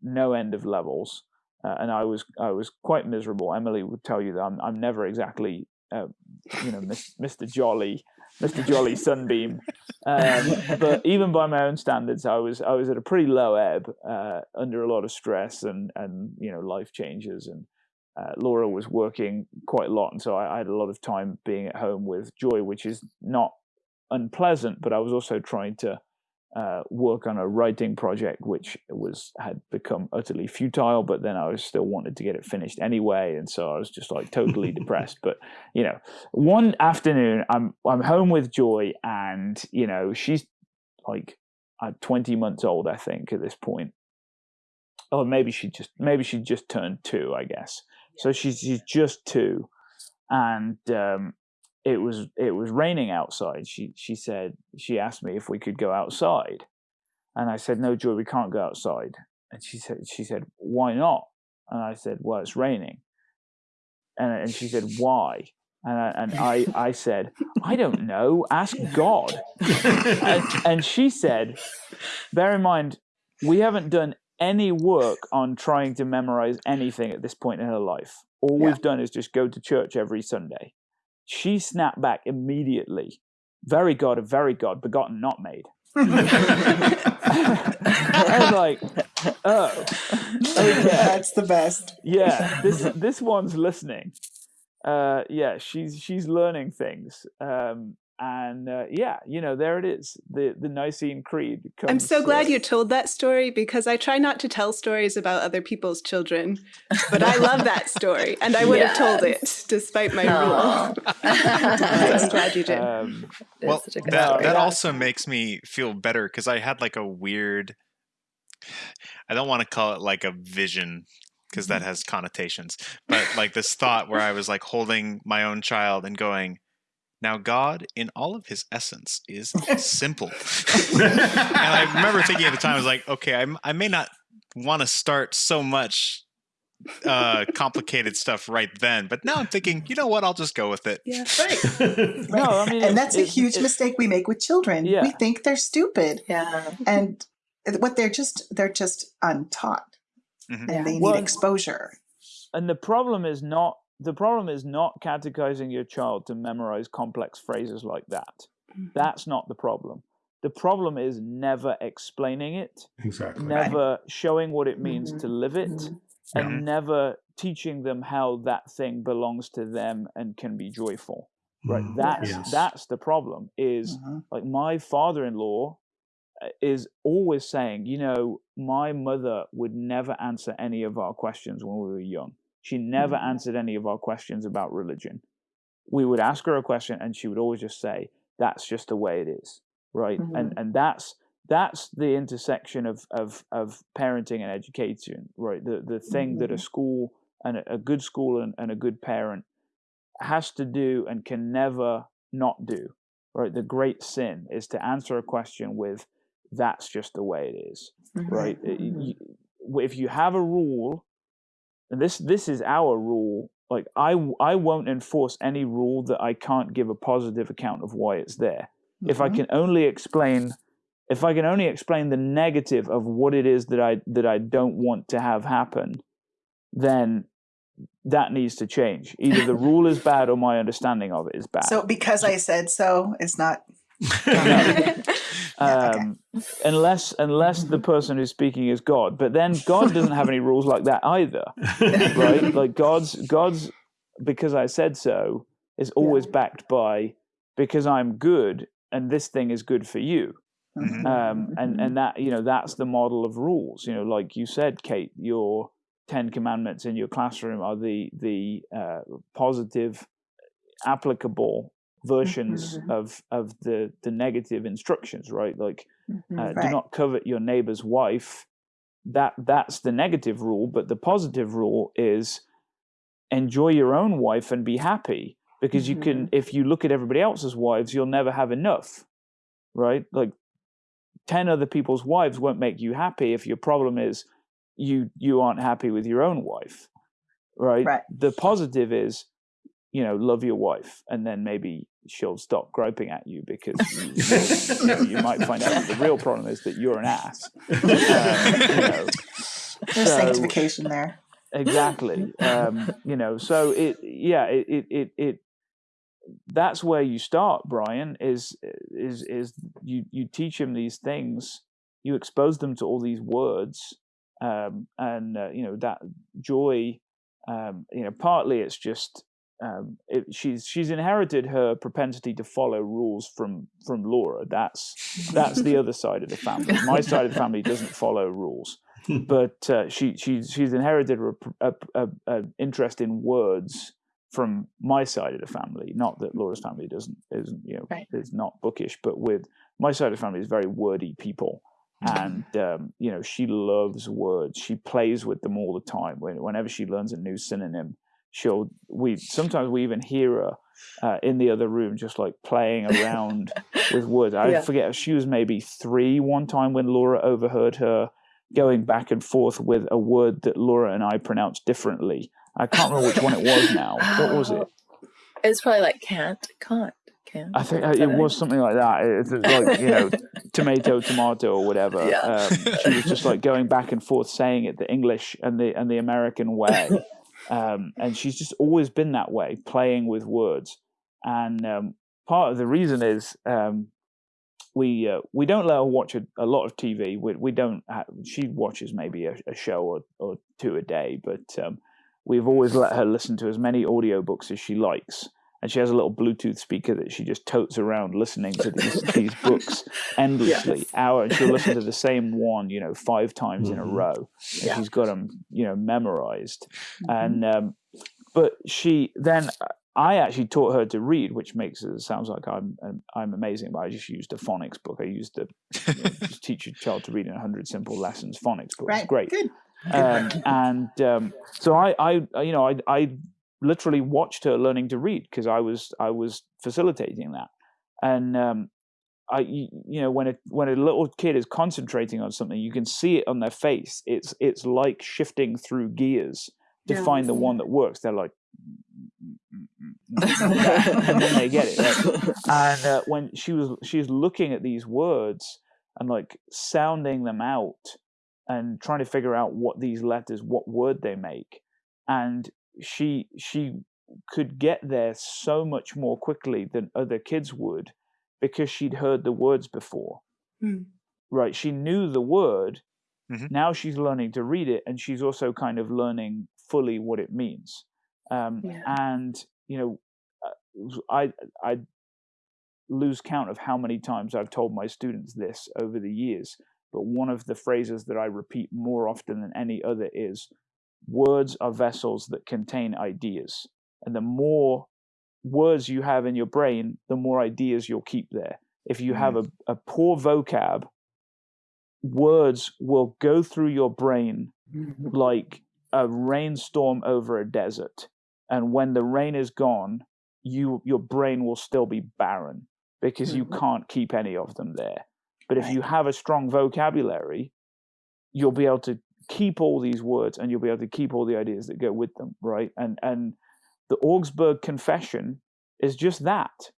no end of levels, uh, and I was I was quite miserable. Emily would tell you that I'm I'm never exactly uh, you know Mr. Jolly Mr. Jolly Sunbeam, um, but even by my own standards, I was I was at a pretty low ebb uh, under a lot of stress and and you know life changes and uh, Laura was working quite a lot, and so I, I had a lot of time being at home with Joy, which is not unpleasant. But I was also trying to uh, work on a writing project, which was had become utterly futile. But then I was still wanted to get it finished anyway, and so I was just like totally <laughs> depressed. But you know, one afternoon, I'm I'm home with Joy, and you know, she's like uh, 20 months old, I think, at this point. Or maybe she just maybe she just turned two, I guess. So she's she's just two, and um, it was it was raining outside. She she said she asked me if we could go outside, and I said no, Joy, we can't go outside. And she said she said why not? And I said well, it's raining. And and she said <laughs> why? And I, and I I said I don't know. Ask God. And, and she said, bear in mind, we haven't done any work on trying to memorize anything at this point in her life. All Yeah. we've done is just go to church every Sunday. She snapped back immediately. Very God of very God, begotten, not made. <laughs> I was like, oh, okay. That's the best. yeah, this <laughs> this one's listening. Uh, yeah, she's she's learning things. Um, and uh, yeah, you know, there it is. The the Nicene Creed. Comes, I'm so glad you told that story because I try not to tell stories about other people's children, but I love <laughs> that story and I would have told it despite my Aw. rule. <laughs> I'm glad you did. Um, well, such that story. that also makes me feel better because I had like a weird. I don't want to call it like a vision because that has connotations, but like this thought where I was like holding my own child and going, "Now God, in all of His essence, is simple." <laughs> and I remember thinking at the time, I was like, "Okay, I I may not want to start so much." uh complicated stuff right then but now i'm thinking you know what i'll just go with it yeah. Right. <laughs> no, I mean, and it's- that's a huge it- mistake we make with children. Yeah. We think they're stupid, yeah. and what they're just they're just untaught, Mhm. and Yeah. they Well, need exposure. And the problem is not the problem is not catechizing your child to memorize complex phrases like that. Mhm. That's not the problem. The problem is never explaining it, exactly. never showing what it means to live it, Mhm. and Yeah. never teaching them how that thing belongs to them and can be joyful. Right? Mm, That's yes. that's the problem. Is Mhm. like my father-in-law uh, is always saying, you know, my mother would never answer any of our questions when we were young. She never Mhm. answered any of our questions about religion. We would ask her a question and she would always just say, that's just the way it is. Right. And and that's that's the intersection of of of parenting and education, right? The the thing that a Mhm. school and a, a good school and, and a good parent has to do and can never not do. Right. The great sin is to answer a question with that's just the way it is right? It- Mhm. you- if you have a rule, this this is our rule like I I won't enforce any rule that I can't give a positive account of why it's there. If I Mhm. can only explain if I can only explain the negative of what it is that I that I don't want to have happen, then that needs to change. Either the rule is <laughs> bad or my understanding of it is bad. So because I said so, it's not. Okay. Yeah, um, unless unless the person who's speaking is God, but then God doesn't have any rules like that either, right? <laughs> Like God's God's because I said so is always backed by because I'm good and this thing is good for you. Mhm. Um, and and that you know that's the model of rules. You know, like you said, Kate, your Ten Commandments in your classroom are the the uh, positive, applicable versions Mhm. of of the the negative instructions, right? Like uh, Right. do not covet your neighbor's wife. That that's the negative rule, but the positive rule is enjoy your own wife and be happy because you can if you look at everybody else's wives, you'll never have enough. Right? Like 10 other people's wives won't make you happy if your problem is you you aren't happy with your own wife. Right? Right. The positive is you know, love your wife, and then maybe she'll stop griping at you because you, you, know, you might find out that the real problem is that you're an ass. Um, you know, There's so- sanctification there. exactly um you know so it yeah it, it it it that's where you start brian is is is you you teach him these things you expose them to all these words um and uh, you know that joy um you know partly it's just um it, she's she's inherited her propensity to follow rules from from laura that's that's the other side of the family my side of the family doesn't follow rules but uh, she she's she's inherited a, a, a, a interest in words from my side of the family. Not that Laura's family doesn't isn't you know Right. is not bookish, but with my side of the family is very wordy people, and <laughs> um, you know she loves words. She plays with them all the time. Whenever she learns a new synonym, she'll we sometimes we even hear her uh, in the other room just like playing around <laughs> with words. I Yeah. forget she was maybe three one time when Laura overheard her going back and forth with a word that Laura and I pronounced differently. I can't remember which one it was now. What was it? <gasps> It's probably like can't, can't, can't. I think uh, it was something like that. It's like you know, <laughs> tomato, tomato, or whatever. Yeah. Um, she was just like going back and forth saying it the English and the and the American way, <laughs> um, and she's just always been that way, playing with words. And um, part of the reason is um, we uh, we don't let her watch a, a lot of TV. We we don't. Ha- she watches maybe a, a show or, or two a day, but um, we've always let her listen to as many audiobooks as she likes. And she has a little Bluetooth speaker that she just totes around listening to these, <laughs> these books endlessly, Yes. hour. And she'll listen to the <laughs> same one, you know, five times in a Mhm. row. And Yeah. she's got them, you know, memorized. Mm-hmm. And um, but she then I actually taught her to read, which makes it sounds like I'm I'm- I'm amazing. But I just used a phonics book. I used the you know, <laughs> teach your child to read in hundred simple lessons phonics book. It's great Good. um, and um, so I, I, you know, I, I literally watched her learning to read because I was, I was facilitating that, and um, I, you know, when a when a little kid is concentrating on something, you can see it on their face. It's, it's like shifting through gears to find the one that works. They're like, <laughs> and then they get it. Right? and uh, when she was she's looking at these words and like sounding them out and trying to figure out what these letters what word they make and she she could get there so much more quickly than other kids would because she'd heard the words before Hmm. right she knew the word Mhm. now she's learning to read it and she's also kind of learning fully what it means um, Yeah. and you know uh, i i lose count of how many times i've told my students this over the years but one of the phrases that i repeat more often than any other is words are vessels that contain ideas. And the more words you have in your brain the more ideas you'll keep there. If you have a, a poor vocab words will go through your brain like a rainstorm over a desert. And when the rain is gone you your brain will still be barren because you Mhm. can't keep any of them there. But if you have a strong vocabulary you'll be able to keep all these words and you'll be able to keep all the ideas that go with them right and and the Augsburg Confession is just that,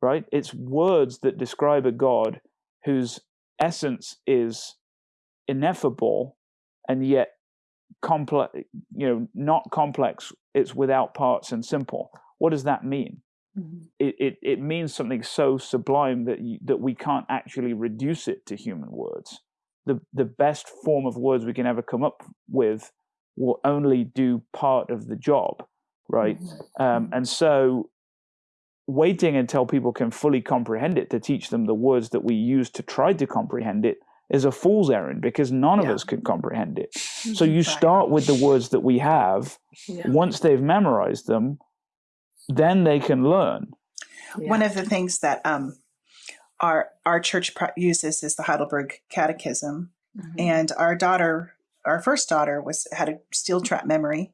right? It's words that describe a God whose essence is ineffable and yet complex, you know, not complex, it's without parts and simple. What does that mean? Mhm. It, it, it means something so sublime that you, that we can't actually reduce it to human words. The the best form of words we can ever come up with will only do part of the job, right? Um, and so, waiting until people can fully comprehend it to teach them the words that we use to try to comprehend it is a fool's errand because none of us can comprehend it. So you start with the words that we have. Yeah. Once they've memorized them, then they can learn. One of the things that um, our our church uses is the Heidelberg Catechism, Mhm. and our daughter, our first daughter, was had a steel trap memory,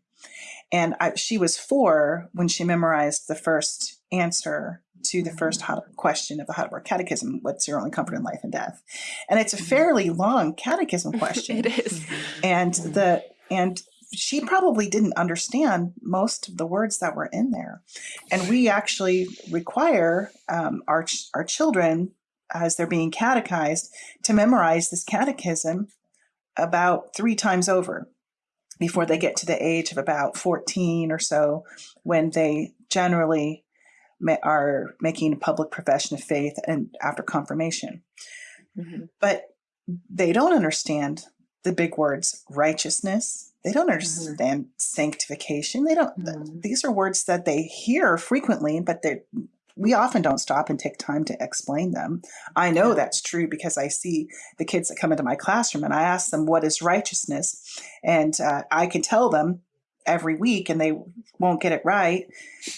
and I, she was four when she memorized the first answer to the first question of the Heidelberg Catechism: "What's your only comfort in life and death?" And it's a fairly long catechism <laughs> question, it is. and the and she probably didn't understand most of the words that were in there. And we actually require um, our ch- our children as they're being catechized to memorize this catechism about three times over before they get to the age of about 14 or so when they generally are making a public profession of faith and after confirmation Mhm. but they don't understand the big words righteousness they don't understand sanctification they don't Mhm. these are words that they hear frequently but they we often don't stop and take time to explain them i know that's true because i see the kids that come into my classroom and i ask them what is righteousness and uh, i can tell them every week and they won't get it right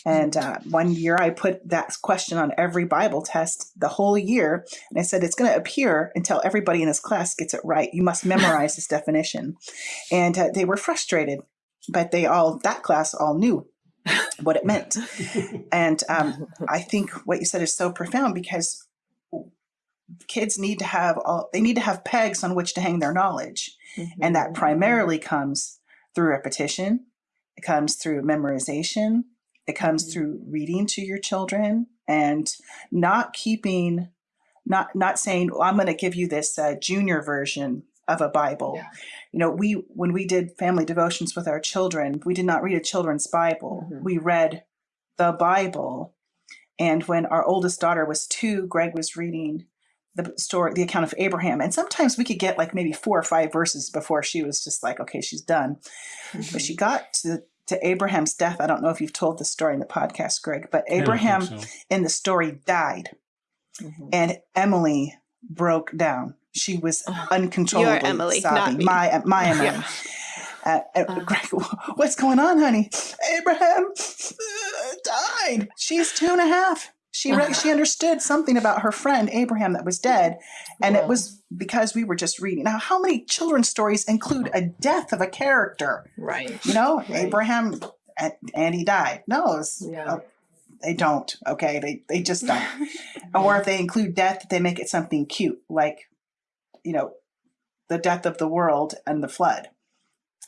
and uh, one year I put that question on every Bible test the whole year. And I said, it's going to appear until everybody in this class gets it right. You must <laughs> memorize this definition. And uh, they were frustrated, but they all, that class all knew what it meant. <laughs> And um, I think what you said is so profound because kids need to have all, they need to have pegs on which to hang their knowledge. And that primarily comes through repetition, it comes through memorization, it comes Mhm. through reading to your children and not keeping not not saying well, i'm going to give you this uh, junior version of a bible Yeah. You know we when we did family devotions with our children we did not read a children's bible Mhm. we read the bible and when our oldest daughter was two greg was reading the story the account of abraham and sometimes we could get like maybe four or five verses before she was just like okay she's done but she got to to Abraham's death. I don't know if you've told the story in the podcast, Greg, but Yeah, I think Abraham so. in the story died, Mhm. and Emily broke down. She was Oh. uncontrollably Emily, not me. My my Emily. Yeah. Uh, uh, Uh. Greg, what's going on, honey? Abraham uh, died. She's two and a half. She re- she understood something about her friend Abraham that was dead, and it was because we were just reading. Now, how many children's stories include a death of a character? right. you know Right. abraham and, and he died no it's, Yeah. uh, they don't okay they, they just don't <laughs> or if they include death they make it something cute like you know the death of the world and the flood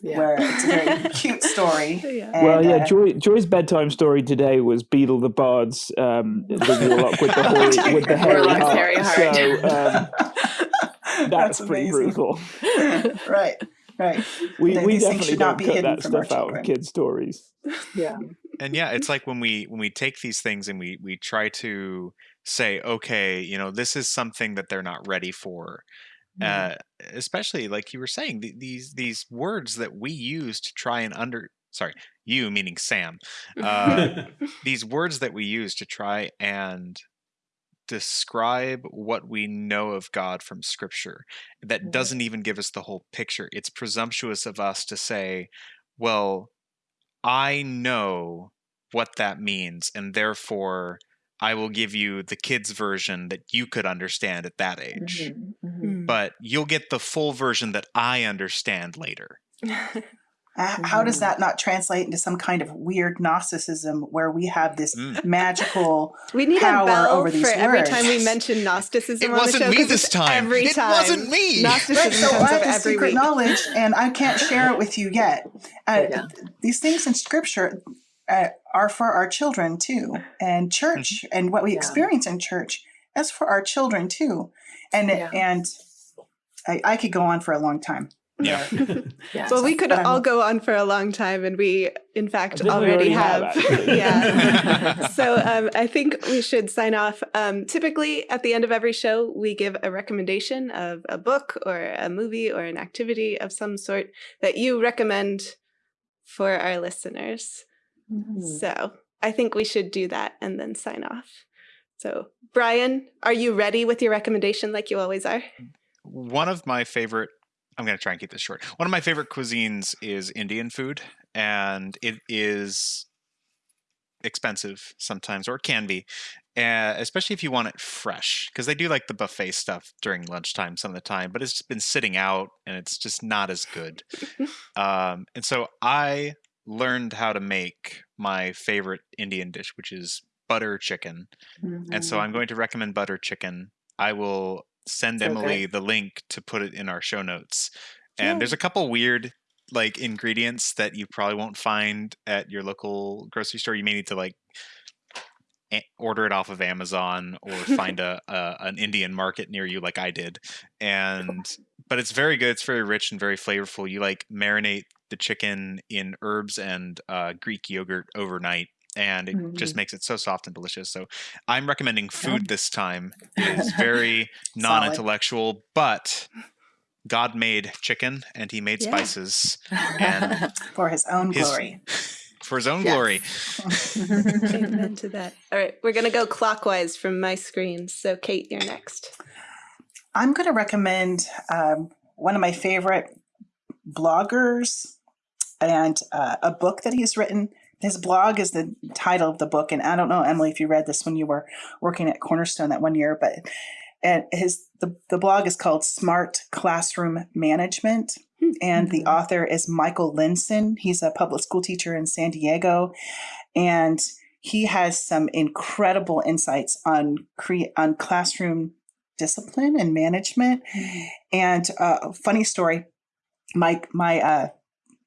Yeah. where it's a very <laughs> cute story Yeah. and, well, yeah, uh, Joy, Joy's bedtime story today was Beedle the Bard's um, the warlock with the hoary, <laughs> with the hairy Warlock's heart. hairy heart. So um, <laughs> that's, pretty amazing. brutal. right right We, Then we definitely should not be cut that stuff out of children. kids' stories. yeah. and yeah it's like when we when we take these things and we we try to say okay you know this is something that they're not ready for. Uh, especially like you were saying th- these these words that we use to try and under sorry you meaning sam uh, <laughs> these words that we use to try and describe what we know of God from scripture that doesn't even give us the whole picture. It's presumptuous of us to say, well, I know what that means, and therefore I will give you the kids' version that you could understand at that age. Mhm. Mhm. Mm. But you'll get the full version that I understand later. <laughs> How does Mhm. that not translate into some kind of weird gnosticism where we have this Mm. magical we need power a bell over for these every time we mention Gnosticism It on the wasn't show. me 'cause this it's time. Every It time. wasn't me. Gnosticism Right, so comes I up have every secret week. knowledge and I can't share it with you yet. Uh, Yeah. These things in scripture, uh, are for our children too, and church, and what we Yeah. experience in church is for our children too, and Yeah. and I, I could go on for a long time. Yeah. Yeah. <laughs> Well, we could all go on for a long time, and we, in fact, think we already, already have. have, <laughs> yeah. <laughs> so um, I think we should sign off. Um, typically, at the end of every show, we give a recommendation of a book or a movie or an activity of some sort that you recommend for our listeners. Mhm. So I think we should do that and then sign off. So, Brian, are you ready with your recommendation like you always are? One of my favorite, I'm going to try and keep this short. One of my favorite cuisines is Indian food, and it is expensive sometimes, or it can be, uh, especially if you want it fresh, because they do like the buffet stuff during lunchtime some of the time, but it's been sitting out and it's just not as good. <laughs> um, and so I learned how to make my favorite Indian dish, which is butter chicken. And so Mhm. I'm going to recommend butter chicken. I will send So Emily the link to put it in our show notes. And Yay. there's a couple weird like ingredients that you probably won't find at your local grocery store. You may need to like order it off of Amazon or find <laughs> a, a an Indian market near you like I did. And but it's very good. It's very rich and very flavorful. You like marinate the chicken in herbs and uh, Greek yogurt overnight. And it just Mhm. makes it so soft and delicious. So I'm recommending food this time. It is very <laughs> non-intellectual, but God made chicken and he made Yeah. spices and <laughs> for his own His- glory. <laughs> for his own Yes. glory. Amen to that. All right, we're going to go clockwise from my screen. So, Kate, you're next. I'm going to recommend um, one of my favorite bloggers and uh, a book that he's written. His blog is the title of the book, and I don't know, Emily, if you read this when you were working at Cornerstone that one year, but and his the, the blog is called Smart Classroom Management, and the author is Michael Linsin. He's a public school teacher in San Diego, and he has some incredible insights on cre- on classroom discipline and management. And uh, funny story, my my uh,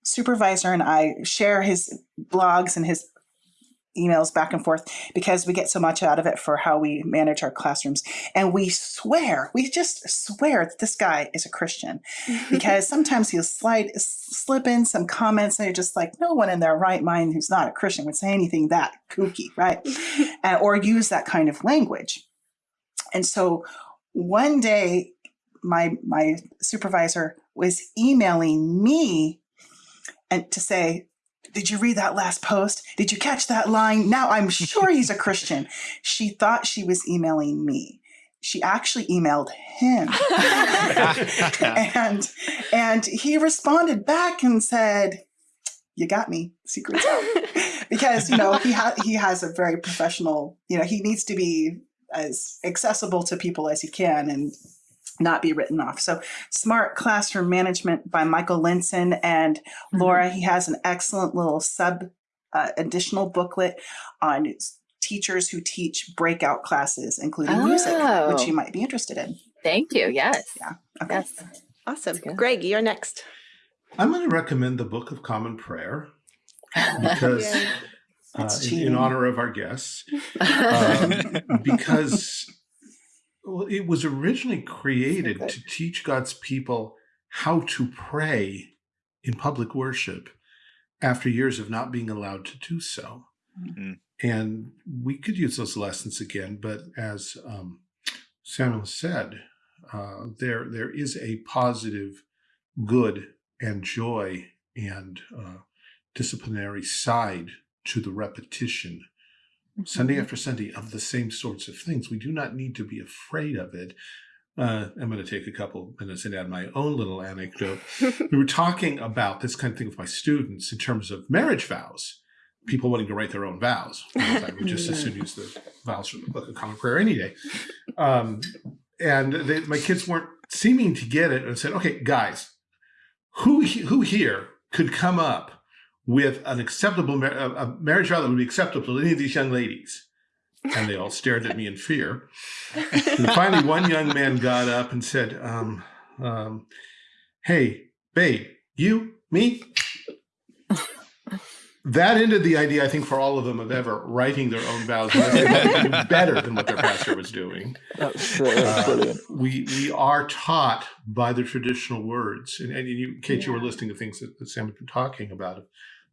supervisor and I share his blogs and his emails back and forth because we get so much out of it for how we manage our classrooms. And we swear, we just swear that this guy is a Christian <laughs> because sometimes he'll slide slip in some comments and you're just like, no one in their right mind who's not a Christian would say anything that kooky, right? <laughs> uh, or use that kind of language. And so one day, my my supervisor was emailing me and to say, "Did you read that last post? Did you catch that line? Now I'm sure he's a Christian." <laughs> She thought she was emailing me. She actually emailed him. <laughs> and and he responded back and said, "You got me. Secrets <laughs> out." because you know he ha- he has a very professional you know he needs to be as accessible to people as he can and not be written off so smart classroom management by michael linsin and laura he has an excellent little sub uh, additional booklet on teachers who teach breakout classes including music which Oh. you might be interested in Thank you. Yes. okay Yes. awesome. Greg, you're next. I'm going to recommend the Book of Common Prayer because, <laughs> Yay. uh, in, in honor of our guests, <laughs> um, because well, it was originally created good. to teach God's people how to pray in public worship after years of not being allowed to do so. Mm. And we could use those lessons again, but as um, Samuel said, uh, there there is a positive good and joy and uh, disciplinary side to the repetition Sunday after Sunday of the same sorts of things. We do not need to be afraid of it. Uh, I'm going to take a couple minutes and add my own little anecdote. <laughs> we were talking about this kind of thing with my students in terms of marriage vows. People wanting to write their own vows. <laughs> I would just as soon use the vows from the Book of Common Prayer any day. <laughs> Um, and they, my kids weren't seeming to get it and said, okay, guys, who, who here could come up with an acceptable mar- a, a marriage vow that would be acceptable to any of these young ladies? And they all <laughs> stared at me in fear. And finally, one young man got up and said, um, um, Hey, babe, you, me? that ended the idea, I think, for all of them of ever writing their own vows unless they wanted to do better than what their pastor was doing. That's, uh, that's Uh, brilliant. we we are taught by the traditional words, and, and you, Kate, you were Yeah. listening to things that, that Sam had been talking about, of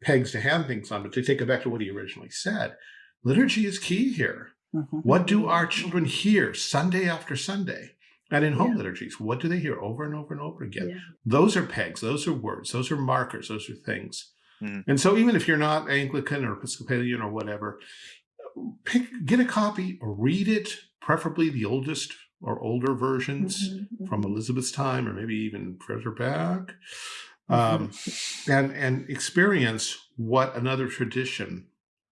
pegs to hand things on. But to take it back to what he originally said, liturgy is key here. What do our children hear Sunday after Sunday? And in home liturgies, what do they hear over and over and over again? Yeah. Those are pegs, those are words, those are markers, those are things. Mhm. And so even if you're not Anglican or Episcopalian or whatever, pick get a copy, read it, preferably the oldest or older versions Mhm, from Elizabeth's time or maybe even further back. Um, and and experience what another tradition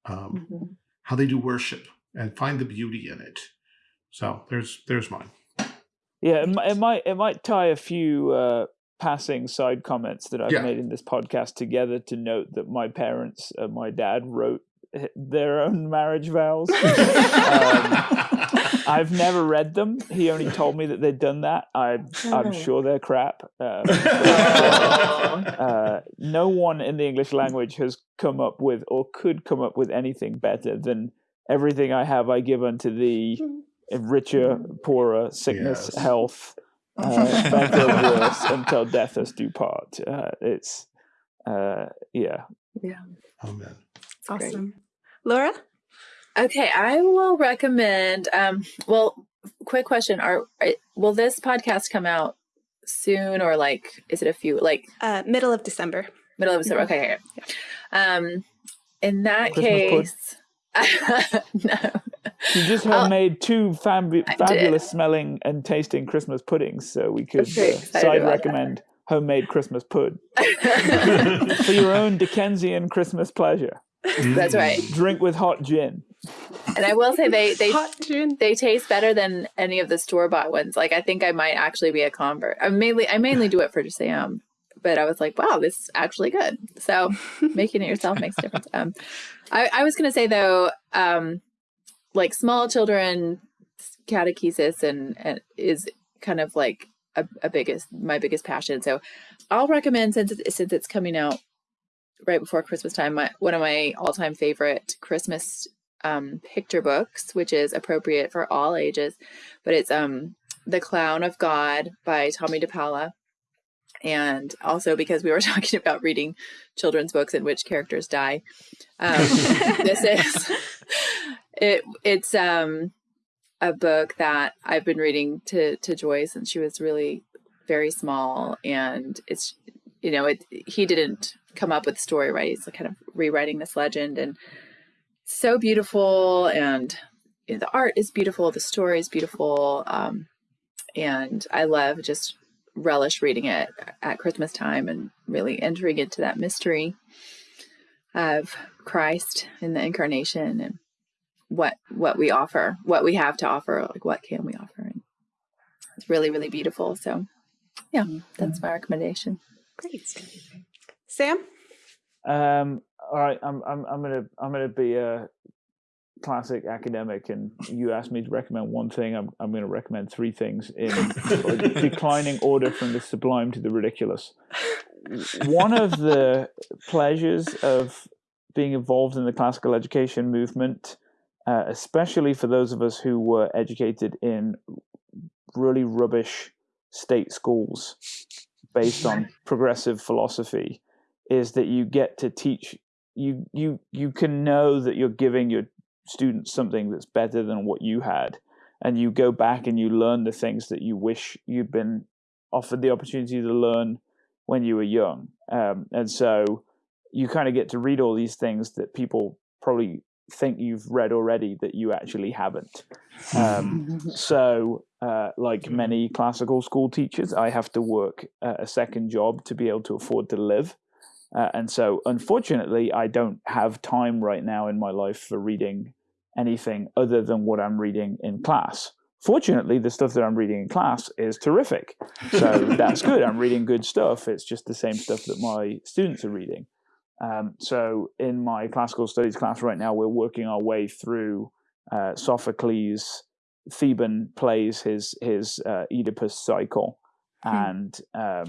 um, mhm. how they do worship and find the beauty in it. So there's there's mine. Yeah, it, might it might tie a few uh, passing side comments that I've Yeah. made in this podcast together to note that my parents, uh, my dad wrote their own marriage vows. <laughs> I've never read them. He only told me that they'd done that. I, I'm Oh. sure they're crap. Um, <laughs> uh, no one in the English language has come up with or could come up with anything better than everything I have I give unto thee, richer, poorer, sickness, Yes. health, uh, <laughs> better, worse, until death us do part. Uh, it's, uh, yeah. Amen. great. Awesome. Laura? Okay, I will recommend. Um, well, quick question: Are, are will this podcast come out soon, or like is it a few like Uh, middle of December. middle of December? Okay, okay. Um, in that Christmas case, <laughs> no. You just I'll- have made two fabu- fabulous smelling and tasting Christmas puddings, so we could uh, side about that. recommend homemade Christmas pud <laughs> <laughs> for your own Dickensian Christmas pleasure. That's right. Drink with hot gin. and I will say they they <laughs> Hot gin. they taste better than any of the store bought ones. Like I think I might actually be a convert. I mainly I mainly do it for Sam, but I was like, wow, this is actually good. So <laughs> making it yourself makes a difference. Um, I, I was gonna say though, um, like small children catechesis and, and is kind of like a, a biggest my biggest passion. So I'll recommend since it, since it's coming out right before Christmas time, my one of my all time favorite Christmas um, picture books, which is appropriate for all ages, but it's um The Clown of God by Tomie dePaola. And also because we were <laughs> talking about reading children's books in which characters die. Um, <laughs> this is it it's um a book that I've been reading to to Joy since she was really very small and it's you know it he didn't come up with story right he's kind of rewriting this legend and so beautiful and you know, the art is beautiful the story is beautiful um and I love just relish reading it at Christmas time and really entering into that mystery of Christ and the incarnation and what what we offer, what we have to offer, like what can we offer. And it's really, really beautiful. So yeah, that's my recommendation. Great. Sam? Um, all right, I'm I'm I'm gonna I'm gonna be a classic academic, and you asked me to recommend one thing. I'm I'm gonna recommend three things in <laughs> declining order from the sublime to the ridiculous. One of the pleasures of being involved in the classical education movement, uh, especially for those of us who were educated in really rubbish state schools based on progressive philosophy, is that you get to teach you you you can know that you're giving your students something that's better than what you had. And you go back and you learn the things that you wish you'd been offered the opportunity to learn when you were young. Um, and so you kind of get to read all these things that people probably think you've read already that you actually haven't. Um, <laughs> so uh, like many classical school teachers i have to work uh, a second job to be able to afford to live uh, and so, unfortunately, I don't have time right now in my life for reading anything other than what I'm reading in class. Fortunately, the stuff that I'm reading in class is terrific. So <laughs> that's good. I'm reading good stuff. It's just the same stuff that my students are reading. Um, so, in my classical studies class right now, we're working our way through uh, Sophocles. Theban plays his his uh, Oedipus cycle, and um,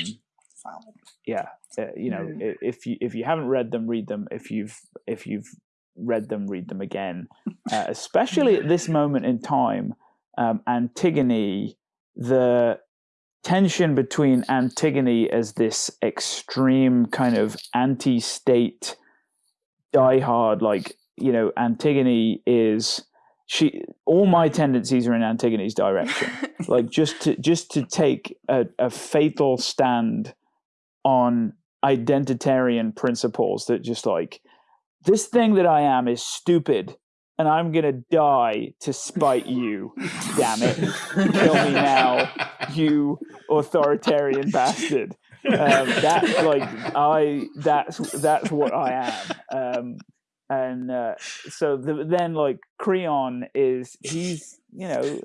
Solid. yeah uh, you know Mm. if you if you haven't read them read them if you've if you've read them read them again uh, <laughs> especially at this moment in time um, antigone the tension between antigone as this extreme kind of anti-state diehard like you know antigone is she all my tendencies are in antigone's direction <laughs> like just to just to take a, a fatal stand on identitarian principles that just like this thing that I am is stupid and I'm gonna die to spite you. Damn it. Kill me now, you authoritarian bastard. Um, that like I that's that's what I am. Um, and uh, so the, then like Creon is he's you know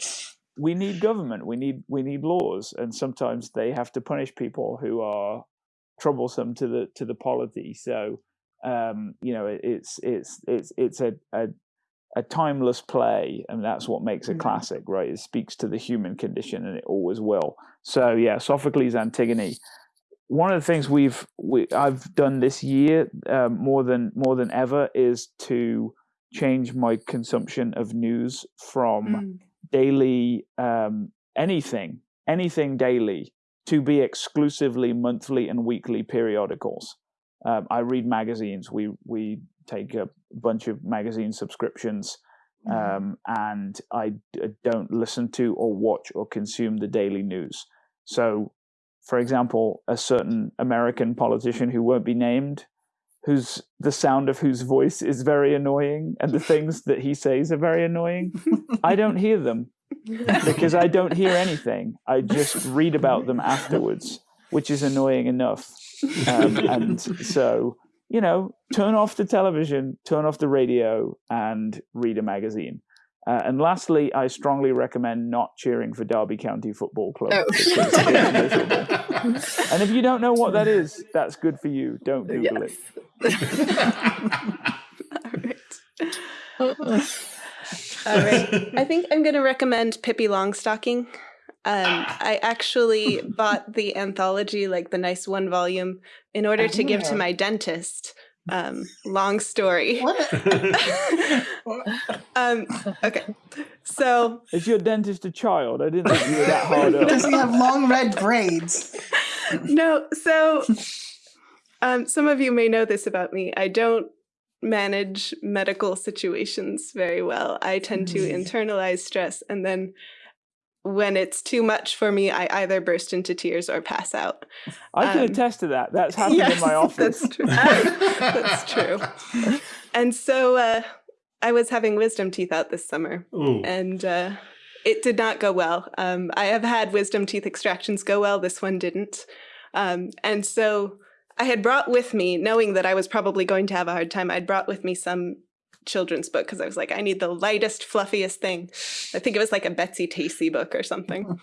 we need government we need we need laws and sometimes they have to punish people who are troublesome to the to the polity so um you know it, it's it's it's it's a, a a timeless play and that's what makes a Mhm. classic right it speaks to the human condition and it always will so yeah sophocles antigone one of the things we've we, I've done this year um, more than more than ever is to change my consumption of news from Mm. daily um, anything anything daily to be exclusively monthly and weekly periodicals. Um, I read magazines. We we take a bunch of magazine subscriptions, Mm-hmm. um, and I don't listen to or watch or consume the daily news. So, for example, a certain American politician who won't be named, whose the sound of whose voice is very annoying, and the things that he says are very annoying. I don't hear them because I don't hear anything. I just read about them afterwards, which is annoying enough. Um, and so, you know, turn off the television, turn off the radio, and read a magazine. Uh, and lastly, I strongly recommend not cheering for Derby County Football Club. Oh. because it's miserable. and if you don't know what that is, that's good for you. Don't Google it. <laughs> All right. <laughs> All right. <laughs> I think I'm going to recommend Pippi Longstocking. Um, I actually bought the anthology, like the nice one volume, in order to give to Oh. my dentist. Um, long story. <laughs> What? <laughs> um, okay. So Is your dentist a child? I didn't think you were that hard up. Does he have long red braids? no, so um, some of you may know this about me. I don't manage medical situations very well. I tend to Mm. internalize stress, and then when it's too much for me, I either burst into tears or pass out. I can Um, attest to that. That's <laughs> happened in my office. That's true. <laughs> that's true. And so uh, I was having wisdom teeth out this summer, Ooh. and uh, it did not go well. Um, I have had wisdom teeth extractions go well. This one didn't. Um, and so I had brought with me, knowing that I was probably going to have a hard time, I'd brought with me some children's book because I was like, I need the lightest, fluffiest thing. I think it was like a Betsy Tacy book or something.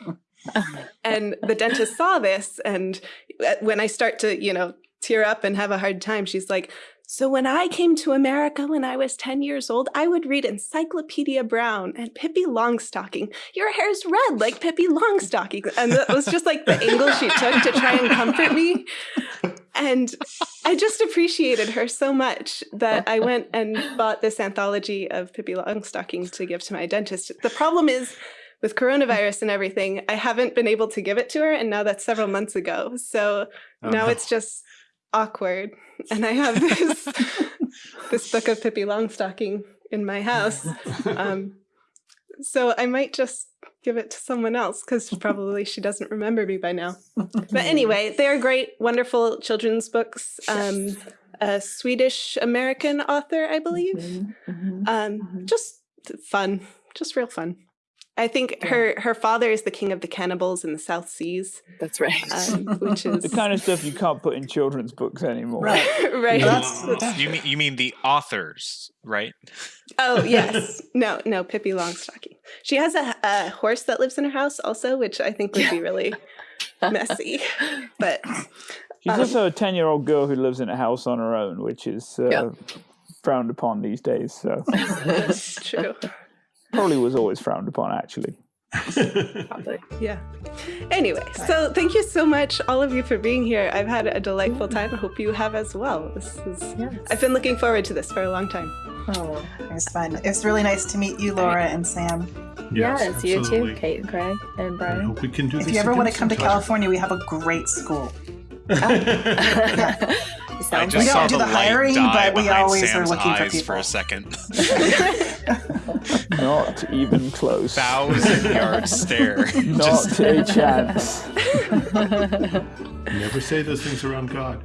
<laughs> and the dentist saw this, and uh, when I start to, you know, tear up and have a hard time, she's like, so when I came to America when I was 10 years old, I would read Encyclopedia Brown and Pippi Longstocking. Your hair's red like Pippi Longstocking. And that was just like the angle she took to try and comfort me. And I just appreciated her so much that I went and bought this anthology of Pippi Longstocking to give to my dentist. The problem is with coronavirus and everything, I haven't been able to give it to her. And now that's several months ago. So Oh, now no. it's just awkward. And I have this <laughs> this book of Pippi Longstocking in my house. Um, so I might just give it to someone else because probably she doesn't remember me by now. But anyway, they're great, wonderful children's books. Um, a Swedish American author, I believe. Mm-hmm. Um, just fun, just real fun. I think her her father is the king of the cannibals in the South Seas, That's right. um, which <laughs> is the kind of stuff you can't put in children's books anymore. Right. <laughs> right. That's- that's- you mean you mean the authors, right? Oh <laughs> yes, no, no, Pippi Longstocking. She has a, a horse that lives in her house also, which I think would be really messy. But She's Um, also a 10 year old girl who lives in a house on her own, which is uh, Yeah. frowned upon these days. So that's true. Probably was always frowned upon, actually. Probably. Yeah. Anyway, so thank you so much, all of you, for being here. I've had a delightful time. I hope you have as well. This is. Yes. I've been looking forward to this for a long time. Oh, It was fun. It was really nice to meet you, Laura and Sam. yes, you too. Kate and Craig and Brian. I Brian. hope we can do If this you ever want to come to. California, we have a great school. Oh. <laughs> It <laughs> I just We saw don't do the, the hiring, but we behind always are looking for eyes for people. a second. <laughs> Not even close. Thousand <laughs> yard stare. Not Just- a <laughs> chance. Never say those things around God.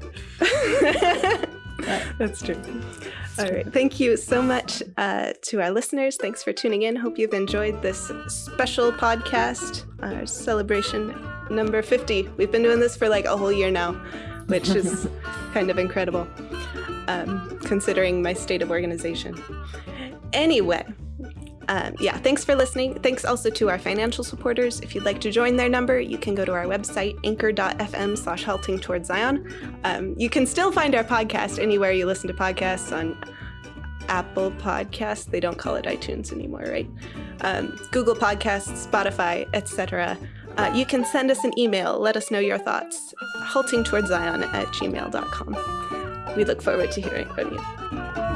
That's true. All right. Thank you so much uh, to our listeners. Thanks for tuning in. Hope you've enjoyed this special podcast, our celebration number 50. We've been doing this for like a whole year now, which is <laughs> kind of incredible um, considering my state of organization. Anyway, um, yeah, thanks for listening. Thanks also to our financial supporters. If you'd like to join their number, you can go to our website, anchor.fm slash halting towards Zion. Um, you can still find our podcast anywhere you listen to podcasts on Apple Podcasts. They don't call it iTunes anymore, right? Um, Google Podcasts, Spotify, etc. Uh, you can send us an email. Let us know your thoughts. Halting towards Zion at gmail.com. We look forward to hearing from you.